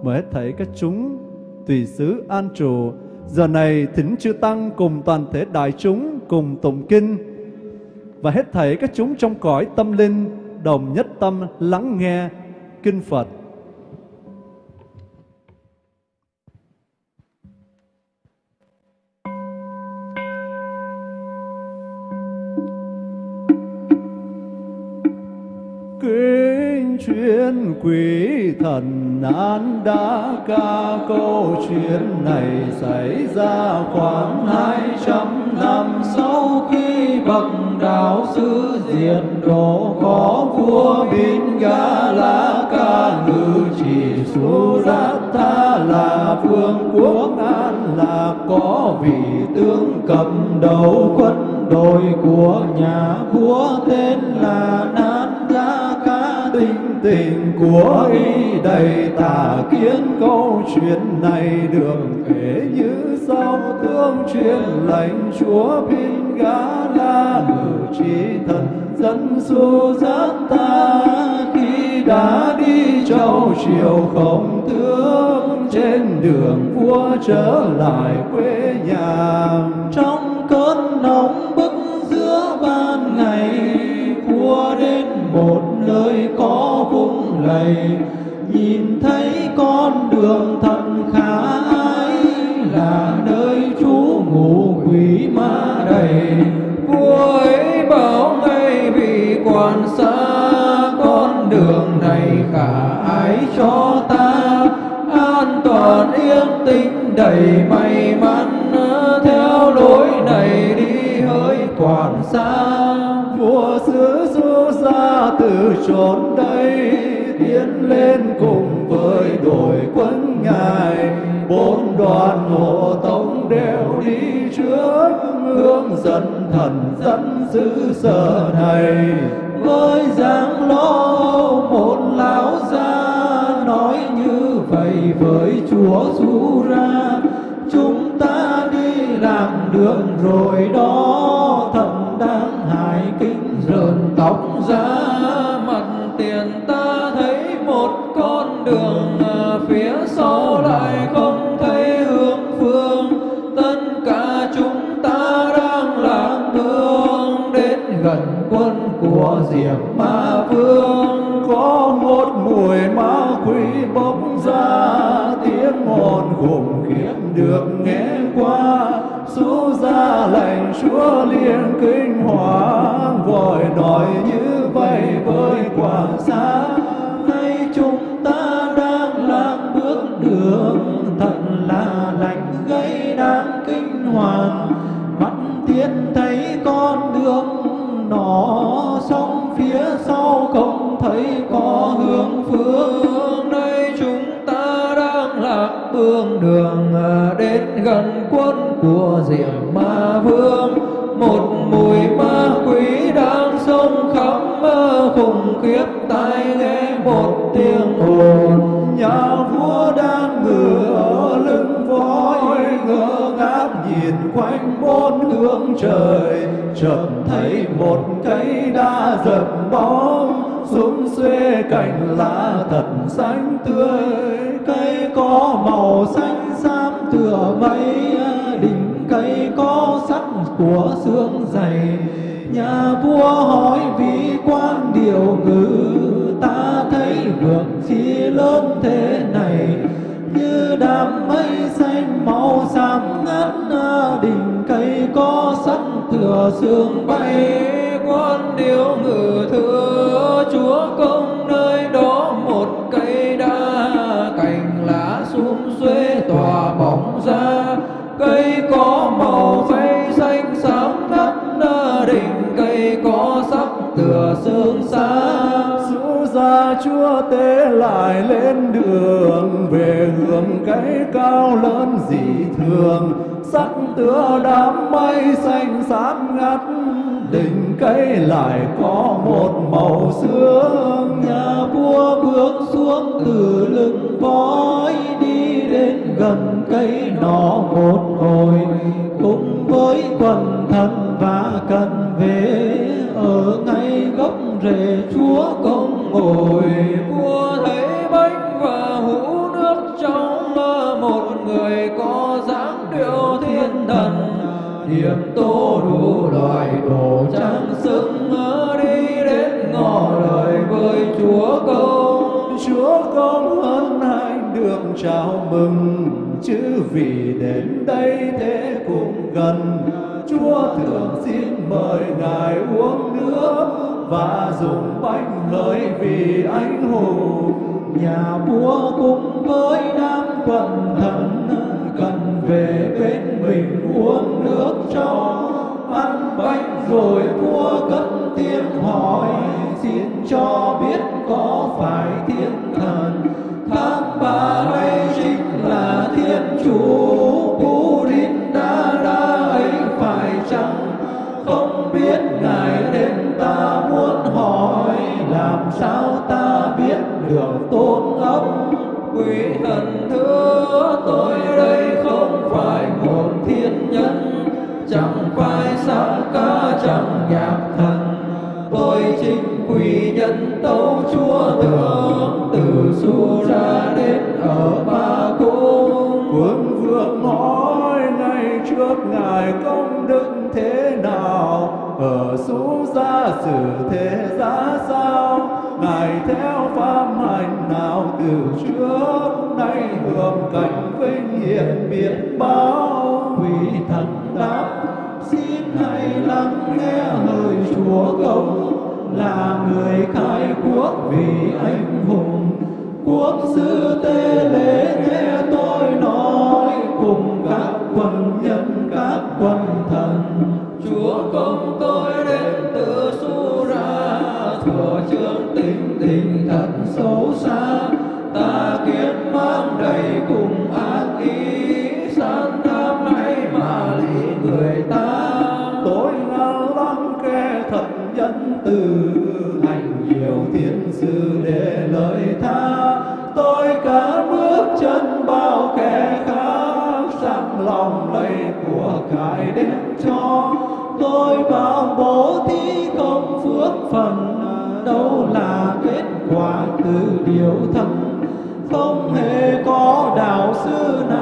mời hết thảy các chúng tùy xứ an trụ. Giờ này thỉnh chư Tăng cùng toàn thể đại chúng cùng tụng kinh và hết thảy các chúng trong cõi tâm linh đồng nhất tâm lắng nghe kinh Phật. Kinh chuyên quý thần an đã ca câu chuyện này xảy ra khoảng hai trăm năm sau khi bậc đạo sư diệt độ có vua bin ga la ca ngự chỉ Suratha là vương quốc an là có vị tướng cầm đầu quân đội của nhà vua tên là nan tinh tình của y đầy tả kiến câu chuyện này được kể như sau. Tương truyền lành chúa pin gá la ngự trí thần dân su giác ta. Khi đã đi châu chiều không tướng, trên đường vua trở lại quê nhà. Trong cơn nóng bức giữa ban ngày vua đến một nơi có vung lầy. Nhìn thấy con đường thật khả ái là nơi chú ngủ quỷ ma đầy. Vua ấy bảo ngay vì quan xa, con đường này khả ái cho ta. An toàn yên tĩnh đầy may mắn, theo lối này đi hơi quản xa từ chốn đây, tiến lên cùng với đội quân ngài bốn đoàn hộ tống đều đi trước, hướng dẫn thần dẫn giữ sở này. Với dáng lo một lão gia nói như vậy với chúa du ra chúng ta đi làm đường rồi đó thần đang hại kinh rợn tóc ra. Đường ờ, phía sau lại không thấy hướng phương. Tất cả chúng ta đang lạc đường đến gần quân của diệm ma vương. Có một mùi ma quỷ bốc ra, tiếng mòn khủng khiếp được nghe qua. Xú ra lệnh chúa liền kinh hoàng, vội nói như vậy với quảng xa nay hoàn mắt tiên thấy con đường nó song phía sau không thấy có hướng phương. Đây chúng ta đang lạc bương đường à, đến gần quân của diệm ma vương. Một mùi ma quỷ đang sông khắp à, khủng khiếp tai nghe một tiếng ồn. Nhà vua đang ngửa ở lưng voi ngựa nhìn quanh bốn hướng trời, chợt thấy một cây đa giật bóng. Xuống xuê cành lá thật xanh tươi, cây có màu xanh xám tựa mây. Đỉnh cây có sắc của xương dày, nhà vua hỏi vị quan điều ngữ ta thấy được chi lớn thế này như đám mây xanh màu xám ngát đỉnh cây có sắc thừa sương bay. Quan điếu ngự thưa chúa công nơi đó một cây đa. Cành lá sum xuê tỏa bóng ra. Cây có màu xanh xanh xám ngắt đỉnh cây có sắc tựa sương xa rũ ra chúa tế lại lên đường về hướng cái cao lớn dị thường. Sắc tựa đám mây xanh xám ngắt đỉnh cây lại có một màu sương. Nhà vua bước xuống từ lưng voi đi đến gần cây nó một hồi. Cùng với quần thần và cần về, ở ngay gốc rễ chúa công ngồi. Vua thấy người có dáng điệu thiên thần điểm tô đủ loại đồ trang sức đi đến ngõ lời với chúa công. Chúa công hơn hai được chào mừng chứ vì đến đây thế cũng gần. Chúa thường xin mời ngài uống nước và dùng bánh hỡi vì anh hùng. Nhà vua cũng với đám quần thần về bên mình uống nước cho ăn bánh rồi vua cất tiếng hỏi, xin cho biết có phải thiên thần? Tháng ba đây chính là thiên chủ trước nay hưởng cảnh vinh hiển biển bao vì thần đáp. Xin hãy lắng nghe lời chúa công là người khai quốc vì anh hùng. Quốc sư tê lễ nghe tôi nói, cùng các quân nhân, các quân thần. Chúa công tôi đến từ su ra thừa trương tình tình thật xấu xa. Sự để lời tha, tôi cả bước chân bao kẻ khác, sẵn lòng lấy của cải đem cho. Tôi bao bố thí công phước phần, đâu là kết quả từ điều thần. Không hề có đạo sư nào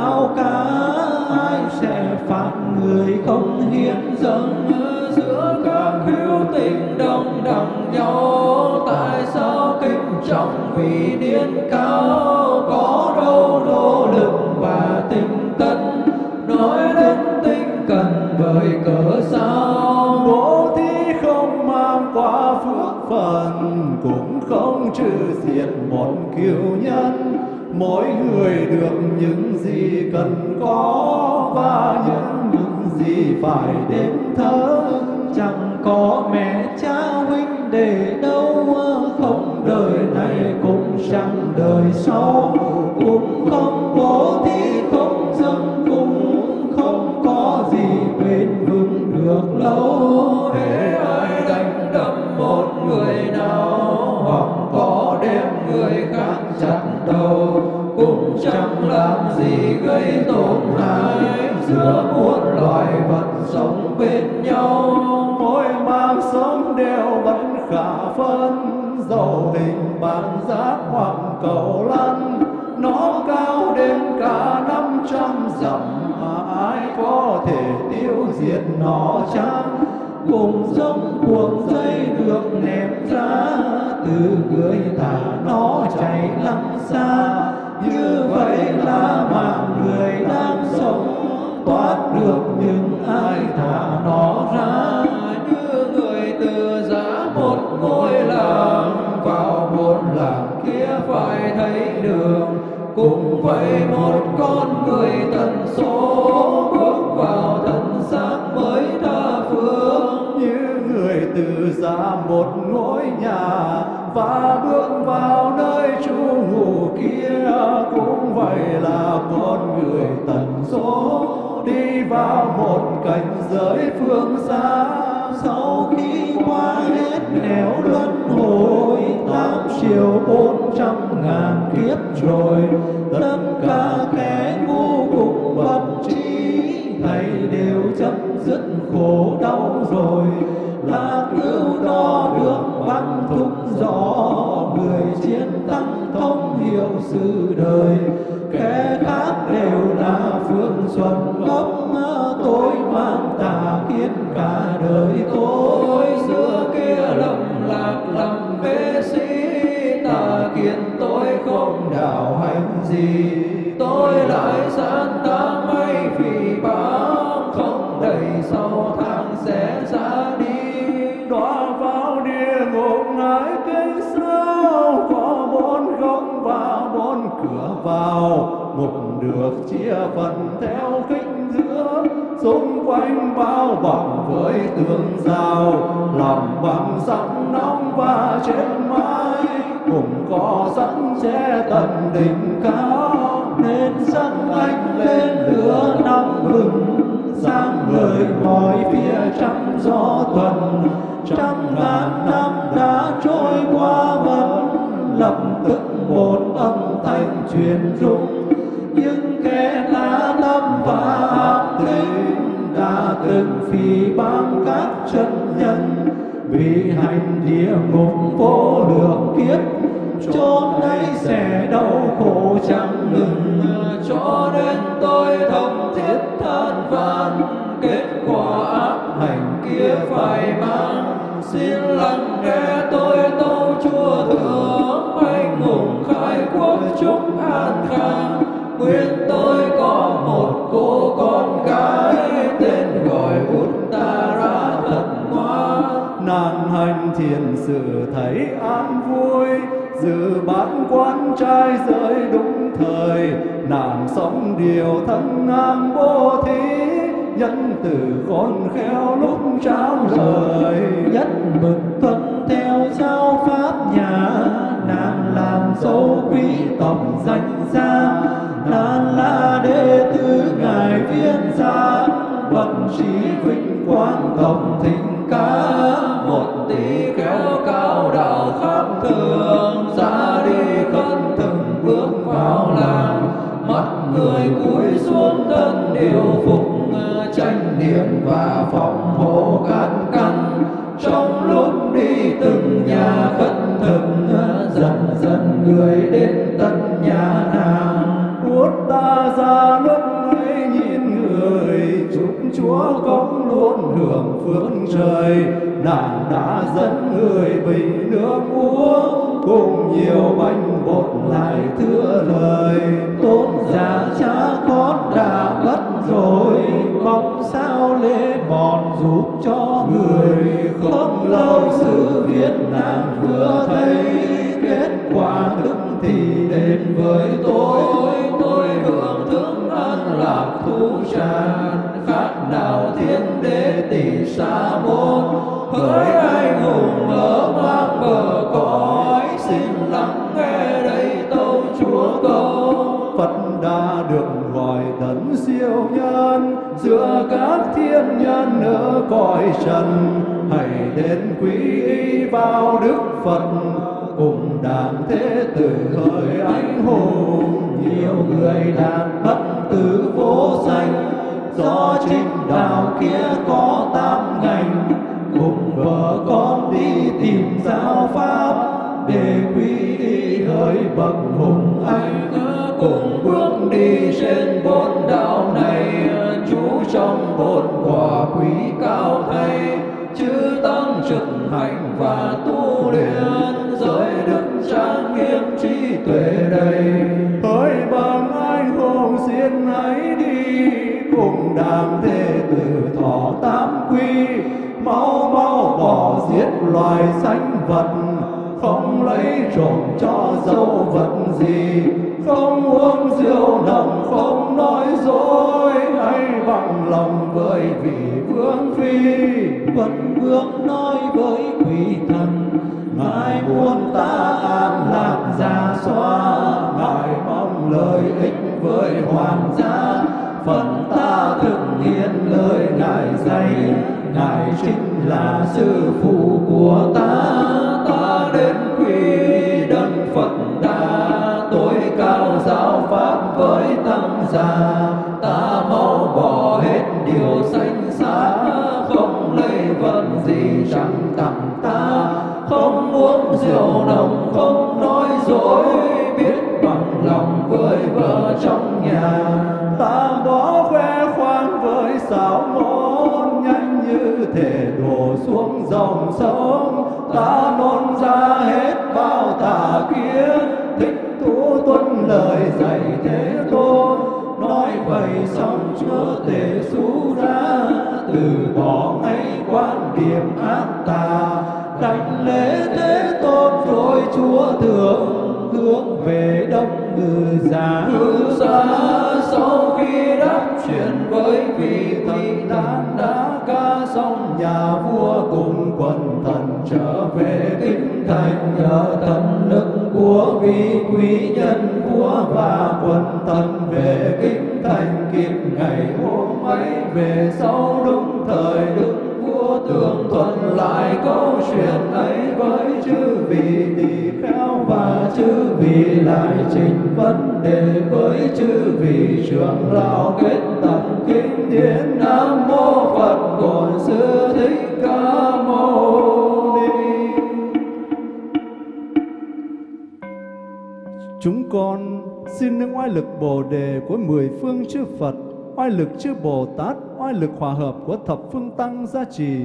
không trừ diệt một cứu nhân. Mỗi người được những gì cần có và những những gì phải đến thớ. Chẳng có mẹ cha huynh để đâu, không đời này cũng chẳng đời cầu lăn, nó cao đến cả năm trăm dặm. Mà ai có thể tiêu diệt nó chăng? Cùng giống cuồng dây được ném ra từ người thả vậy một con người tận số bước vào tận sáng mới tha phương. Như người từ ra một ngôi nhà và bước vào nơi trú ngụ kia. Cũng vậy là con người tận số đi vào một cảnh giới phương xa. Lâu rồi là cứu đo được văn thúc rõ, người chiến thắng thông hiểu sự đời kẻ khác đều là phương xuân. Gốc tôi mang tà kiến cả đời tôi. Xưa kia lầm lạc làm bế sĩ tà kiến tôi không đạo hành gì. Tôi lại san ta mây vì báo không đầy sau tháng ra đi đọa vào địa ngục ngài kinh sao có bốn góc và bốn cửa vào. Ngục được chia phần theo khích giữa. Xung quanh bao bọc với tường rào. Làm bằng sắt nóng và trên mái. Cũng có sẵn che tận đỉnh cao. Nên sắc anh lên lửa nóng hừng ngời phía trăm gió tuần trăm ngàn năm đã trôi qua vẫn lập tức một âm thanh truyền rung, những kẻ đã lâm và ác tính đã từng phỉ báng các chân nhân vì hành địa ngục vô lượng kiếp, chốn ấy sẽ đau khổ chẳng ngừng cho đến. Sự thấy an vui dự bán quan trai giới đúng thời. Nàng sống điều thân ngang vô thí, nhân từ khôn khéo lúc trao lời. Nhất mực tuân theo giáo pháp nhà, nàng làm dấu quý tộc danh gia nàng là đệ tử ngài viên gia bậc trí vinh quang tổng thịnh ca. Một tỷ chúa công luôn hưởng phước trời. Nạn đã dẫn người bình nước uống, cùng nhiều bánh bột lại thưa lời. Tôn giả cha con đã mất rồi, mong sao lễ bọn giúp cho người. Không lâu sự việt nam vừa trần, hãy đến quý y vào đức Phật. Cùng đàn thế tử hỡi anh hùng, nhiều người đàn bất tử vô danh do chính đạo kia có tam ngành, cùng vợ con đi tìm giáo pháp. Để quý y hỡi bậc hùng anh, cùng bước đi trên bốn đạo này. Chú trong bốn quả hạnh và tu luyện, giới đức trang nghiêm trí tuệ đầy. Hỡi bằng anh hùng xin hãy đi, cùng đàm thế tử thọ tám quy. Mau mau bỏ giết loài sanh vật, không lấy trộm cho dấu vật gì. Không uống rượu nồng, không nói dối hay bằng lòng với vị vương phi, vẫn vương nói với quỷ thần. Ngài muốn ta an lạc ra xóa, ngài mong lợi ích với hoàng gia. Phần ta thực hiện lời Ngài dạy, Ngài chính là sư phụ của ta. Ta đến quy đấng Phật đa Tối cao giáo pháp với tăng già xuống dòng sông. Thành nhờ thần lực của vị quý nhân của và quần thần về kinh thành kịp ngày hôm ấy. Về sau đúng thời đức vua tường thuận lại câu chuyện ấy với chư vị tỳ kheo và chư vị lại trình vấn đề với chư vị trưởng lão kết lực Bồ đề của mười phương chư Phật, oai lực chư Bồ Tát, oai lực hòa hợp của thập phương tăng gia trì.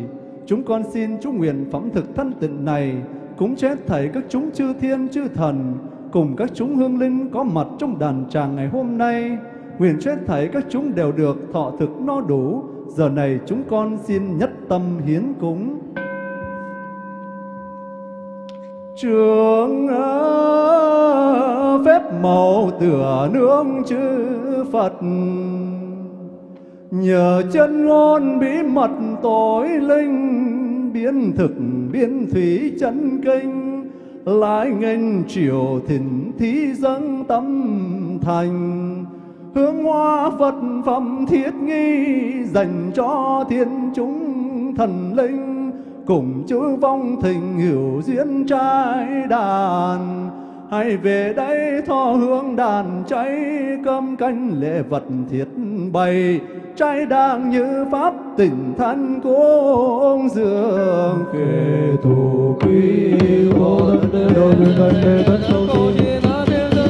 Chúng con xin chú nguyện phẩm thực thân tịnh này, cúng chết thảy các chúng chư thiên chư thần, cùng các chúng hương linh có mặt trong đàn tràng ngày hôm nay. Nguyện chết thảy các chúng đều được thọ thực no đủ. Giờ này chúng con xin nhất tâm hiến cúng. Trường ờ, phép màu tựa nương chư Phật. Nhờ chân ngôn bí mật tối linh, Biến thực biến thủy chân kinh Lại nghênh triều thỉnh thí dâng tâm thành. Hướng hoa Phật phẩm thiết nghi Dành cho thiên chúng thần linh cùng chư vong thình hiểu duyên trai đàn hãy về đây tho hương đàn cháy cơm canh lễ vật thiết bày trai đang như pháp tình thân cung dường kề thù quý vô đơn đơn đơn đơn đơn đơn đơn đơn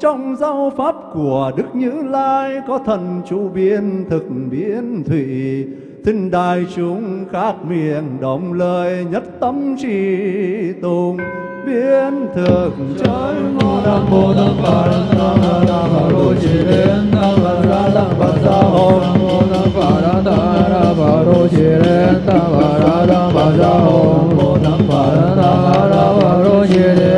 trong giáo pháp của đức như lai có thần chủ biên thực biến thủy. Thinh đại chúng khác miệng đồng lời nhất tâm trì tùng. Biến thực trời ngôn nam mô tăng bà đăng tăng nam bà đô chỉ đến tăng bà ra tăng bà ra hồn. Nam mô tăng bà ra tăng nam bà đô chỉ đến tăng bà ra tăng bà ra hồn. Nam mô tăng bà ra tăng nam bà đô chỉ đến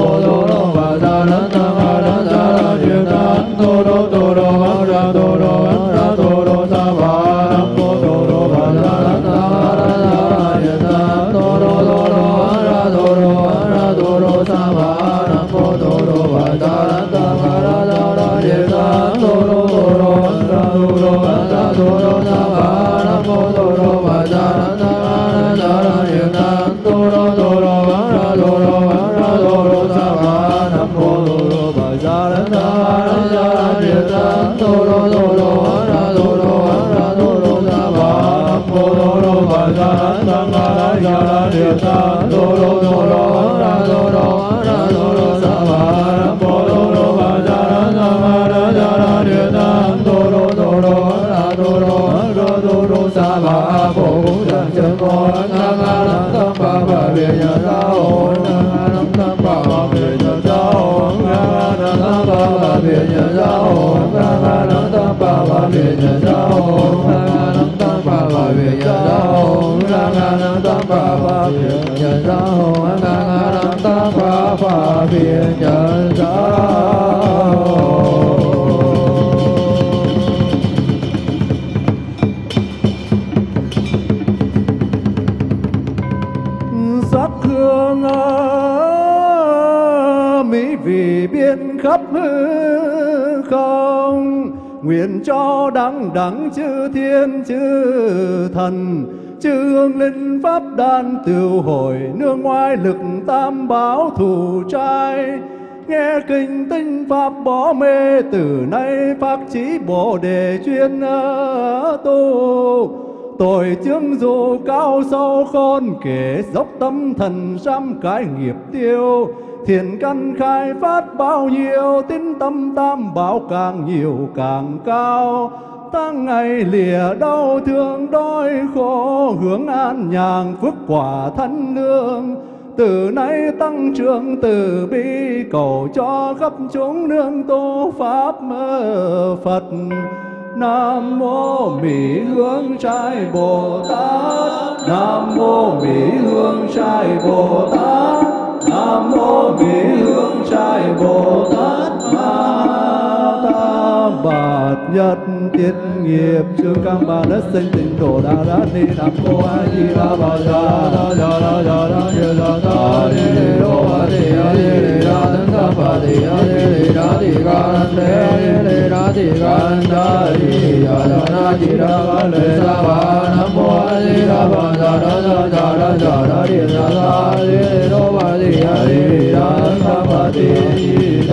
đẳng đẳng chư thiên chư thần chư hương linh pháp đan tiêu hồi, nương ngoại lực tam bảo thủ trai. Nghe kinh tinh pháp bỏ mê, từ nay phát trí bồ đề chuyên tu. Tội chứng dù cao sâu khôn, kể dốc tâm thần trăm cái nghiệp tiêu. Thiện căn khai phát bao nhiêu, tín tâm tam bảo càng nhiều càng cao. Tăng ngày lìa đau thương đói khổ, Hướng an nhàn phước quả thân lương. Từ nay tăng trưởng từ bi, cầu cho khắp chúng nương tu pháp mơ Phật. Nam mô Mỹ Hương Trai Bồ Tát. Nam mô Mỹ Hương Trai Bồ Tát. Nam mô Mỹ Hương Trai Bồ Tát. Ma Ta Bạt Nhật Tiết nghiệp chương Cam Ba Đất Sinh Tịnh Độ Đà ra Ni Nam Mô A Di Đà Bà Đà Đà Đà Đà Đà Đà Đà Đà Đà Di Đê Đô A Di A Di Đê Đà Tấn Ca Bà Di A Di Đê Đà Di Ca Nan Đê A Di Đê Đà Di Ca Nan Đà Di Đà Đà Na Di Đà Ca Lê Sa Ba Nam Mô A Di Đà Bà Đà Đà Đà Đà Đà Đà Đà Di Đà Đà Di Đô Bà Di A Di Đà Tấn Ca Bà Di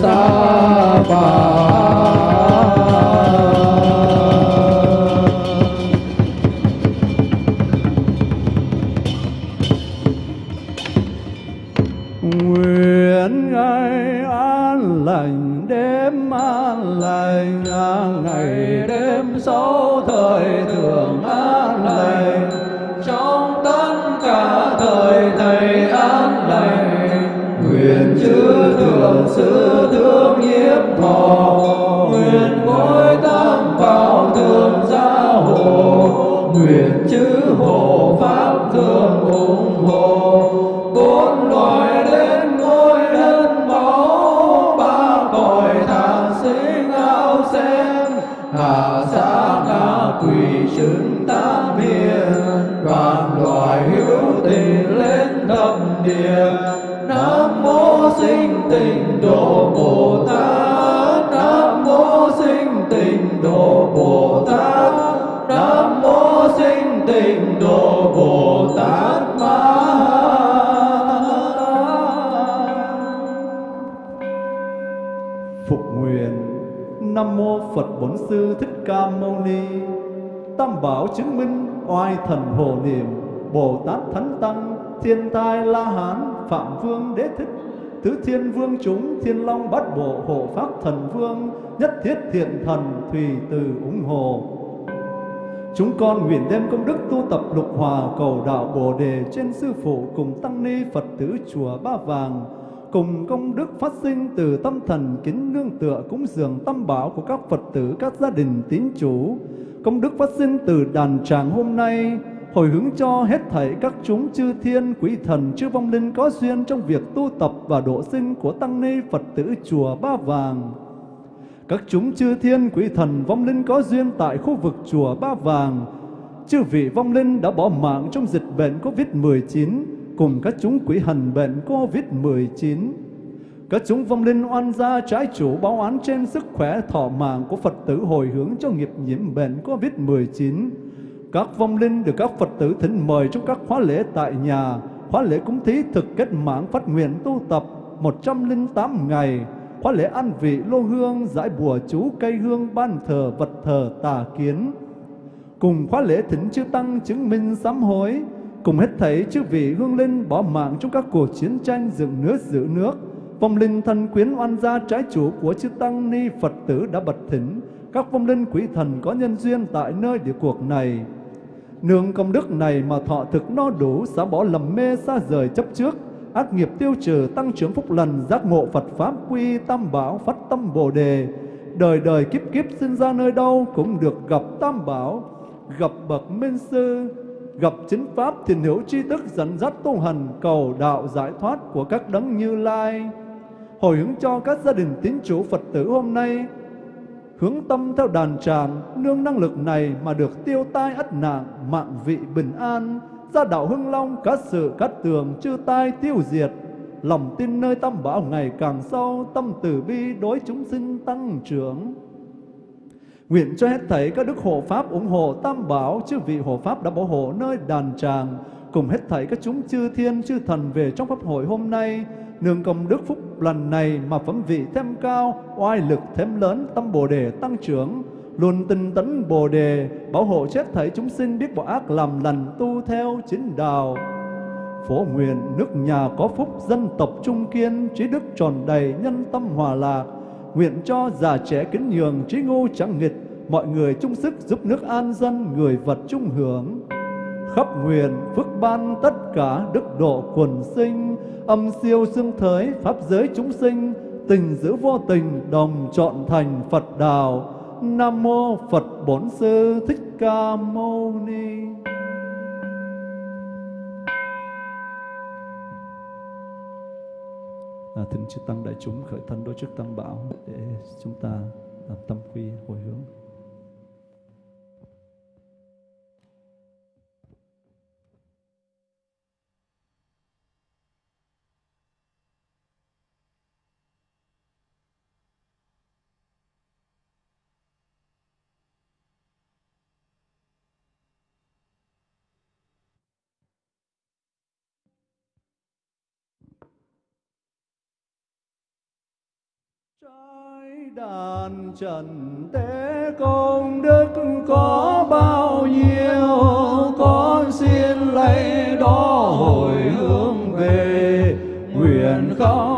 sa bổn sư thích ca mâu ni. Tam bảo chứng minh oai thần hồ niệm bồ tát thánh tăng thiên tai la hán phạm vương đế thích tứ thiên vương chúng thiên long bát bộ hộ pháp thần vương nhất thiết thiện thần thùy từ ủng hộ Chúng con nguyện đem công đức tu tập lục hòa cầu đạo Bồ Đề trên Sư Phụ cùng Tăng Ni Phật tử Chùa Ba Vàng, cùng công đức phát sinh từ tâm thần kính nương tựa cúng dường tâm bảo của các Phật tử, các gia đình tín chủ, công đức phát sinh từ đàn tràng hôm nay, hồi hướng cho hết thảy các chúng chư thiên, quý thần, chư vong linh có duyên trong việc tu tập và độ sinh của Tăng Ni Phật tử Chùa Ba Vàng. Các chúng chư thiên quý thần vong linh có duyên tại khu vực chùa Ba Vàng. Chư vị vong linh đã bỏ mạng trong dịch bệnh Covid-19 cùng các chúng quỷ hần bệnh Covid-19. Các chúng vong linh oan gia trái chủ báo án trên sức khỏe thọ mạng của Phật tử hồi hướng cho nghiệp nhiễm bệnh Covid-19. Các vong linh được các Phật tử thỉnh mời trong các khóa lễ tại nhà, khóa lễ cúng thí thực kết mạng phát nguyện tu tập 108 ngày, khóa lễ ăn vị lô hương, giải bùa chú cây hương ban thờ vật thờ tà kiến. Cùng khóa lễ thỉnh chư Tăng chứng minh sám hối, cùng hết thảy chư vị hương linh bỏ mạng trong các cuộc chiến tranh dựng nước giữ nước, vong linh thân quyến oan gia trái chủ của chư Tăng Ni Phật tử đã bật thỉnh, các vong linh quý thần có nhân duyên tại nơi địa cuộc này. Nương công đức này mà thọ thực no đủ, xả bỏ lầm mê xa rời chấp trước, ác nghiệp tiêu trừ, tăng trưởng phúc lành, giác ngộ Phật Pháp quy tam bảo, phát tâm Bồ Đề. Đời đời kiếp kiếp sinh ra nơi đâu cũng được gặp tam bảo, gặp bậc minh sư, gặp chính Pháp thiền hữu tri thức dẫn dắt tu hành cầu đạo giải thoát của các đấng như lai. Hồi hướng cho các gia đình tín chủ Phật tử hôm nay, hướng tâm theo đàn tràng, nương năng lực này mà được tiêu tai ắt nạn, mạng vị bình an, gia đạo hưng long, các sự cát tường, chư tai tiêu diệt. Lòng tin nơi tâm bảo ngày càng sâu, tâm từ bi đối chúng sinh tăng trưởng. Nguyện cho hết thảy các đức hộ pháp ủng hộ tam bảo, chư vị hộ pháp đã bảo hộ nơi đàn tràng, cùng hết thảy các chúng chư thiên chư thần về trong pháp hội hôm nay, nương công đức phúc lần này mà phẩm vị thêm cao, oai lực thêm lớn, tâm Bồ đề tăng trưởng, luôn tinh tấn Bồ đề, bảo hộ chết thảy chúng sinh biết bỏ ác làm lành tu theo chính đạo. Phổ nguyện nước nhà có phúc, dân tộc trung kiên, trí đức tròn đầy, nhân tâm hòa lạc. Nguyện cho già trẻ kính nhường, trí ngu chẳng nghịch, mọi người chung sức giúp nước an dân, người vật chung hưởng. Khắp nguyện phước ban tất cả đức độ quần sinh, âm siêu xương thới, pháp giới chúng sinh, tình giữ vô tình, đồng chọn thành Phật đạo. Nam mô Phật Bổn Sư Thích Ca Mâu Ni. À, thỉnh chư tăng đại chúng khởi thân đối trước tam bảo để chúng ta làm tâm quy hồi hướng. Trái đàn trần tế công đức có bao nhiêu con xin lấy đó hồi hướng về nguyện không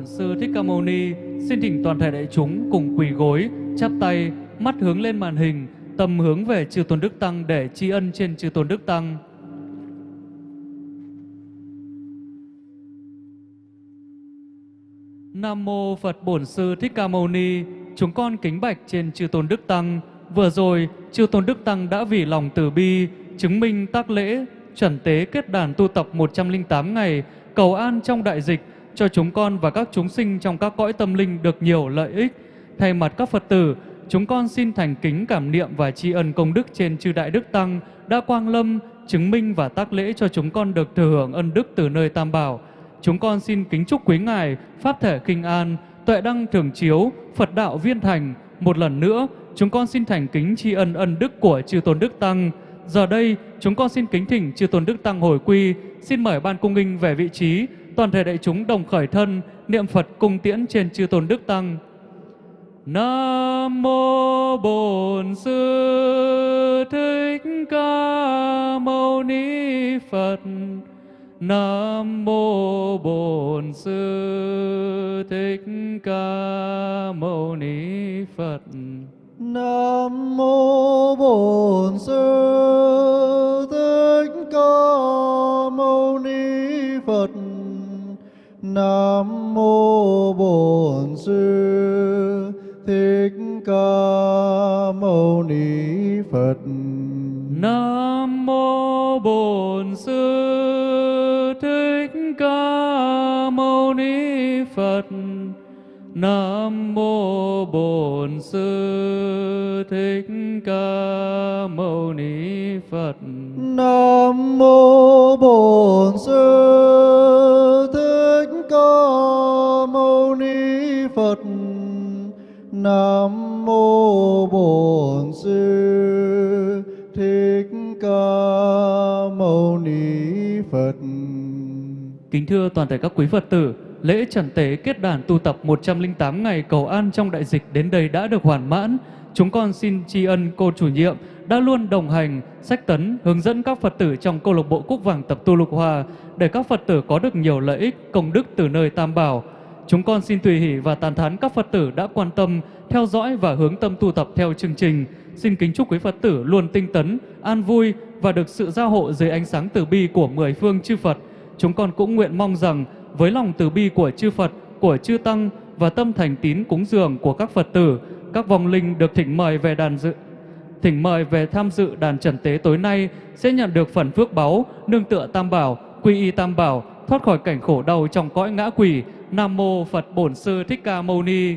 Bổn Sư Thích Ca Mâu Ni. Xin thỉnh toàn thể đại chúng cùng quỳ gối, chắp tay, mắt hướng lên màn hình, tâm hướng về Chư Tôn Đức Tăng để tri ân trên Chư Tôn Đức Tăng. Nam mô Phật Bổn Sư Thích Ca Mâu Ni. Chúng con kính bạch trên Chư Tôn Đức Tăng. Vừa rồi, Chư Tôn Đức Tăng đã vì lòng từ bi chứng minh tác lễ chuẩn tế kết đàn tu tập 108 ngày cầu an trong đại dịch cho chúng con và các chúng sinh trong các cõi tâm linh được nhiều lợi ích. Thay mặt các Phật tử, chúng con xin thành kính cảm niệm và tri ân công đức trên chư Đại Đức Tăng đã quang lâm, chứng minh và tác lễ cho chúng con được thừa hưởng ân đức từ nơi Tam Bảo. Chúng con xin kính chúc quý Ngài, Pháp thể kinh an, tuệ đăng thường chiếu, Phật đạo viên thành. Một lần nữa, chúng con xin thành kính tri ân ân đức của chư Tôn Đức Tăng. Giờ đây, chúng con xin kính thỉnh chư Tôn Đức Tăng hồi quy, xin mời ban cung nghinh về vị trí, toàn thể đại chúng đồng khởi thân, niệm Phật cung tiễn trên chư tôn đức tăng. Nam mô Bổn Sư Thích Ca Mâu Ni Phật. Nam mô Bổn Sư Thích Ca Mâu Ni Phật. Nam mô Bổn Sư Thích Ca Mâu Ni Phật. Nam mô Bổn Sư Thích Ca Mâu Ni Phật. Nam mô Bổn Sư Thích Ca Mâu Ni Phật. Nam mô Bổn Sư Thích Ca Mâu Ni Phật. Nam mô Bổn Sư Nam mô Bổn Sư Thích Ca Mâu Ni Phật. Kính thưa toàn thể các quý Phật tử, lễ trần tế kết đàn tu tập 108 ngày cầu an trong đại dịch đến đây đã được hoàn mãn. Chúng con xin tri ân cô chủ nhiệm đã luôn đồng hành, sách tấn, hướng dẫn các Phật tử trong câu lạc bộ Cúc Vàng tập tu Lục Hòa để các Phật tử có được nhiều lợi ích, công đức từ nơi Tam Bảo. Chúng con xin tùy hỷ và tàn thán các Phật tử đã quan tâm, theo dõi và hướng tâm tu tập theo chương trình. Xin kính chúc quý Phật tử luôn tinh tấn, an vui và được sự gia hộ dưới ánh sáng từ bi của mười phương chư Phật. Chúng con cũng nguyện mong rằng với lòng từ bi của chư Phật, của chư Tăng và tâm thành tín cúng dường của các Phật tử, các vong linh được thỉnh mời về đàn dự thỉnh mời về tham dự đàn trần tế tối nay sẽ nhận được phần phước báu, nương tựa tam bảo, quy y tam bảo, thoát khỏi cảnh khổ đau trong cõi ngã quỷ. Nam mô Phật Bổn Sư Thích Ca Mâu Ni.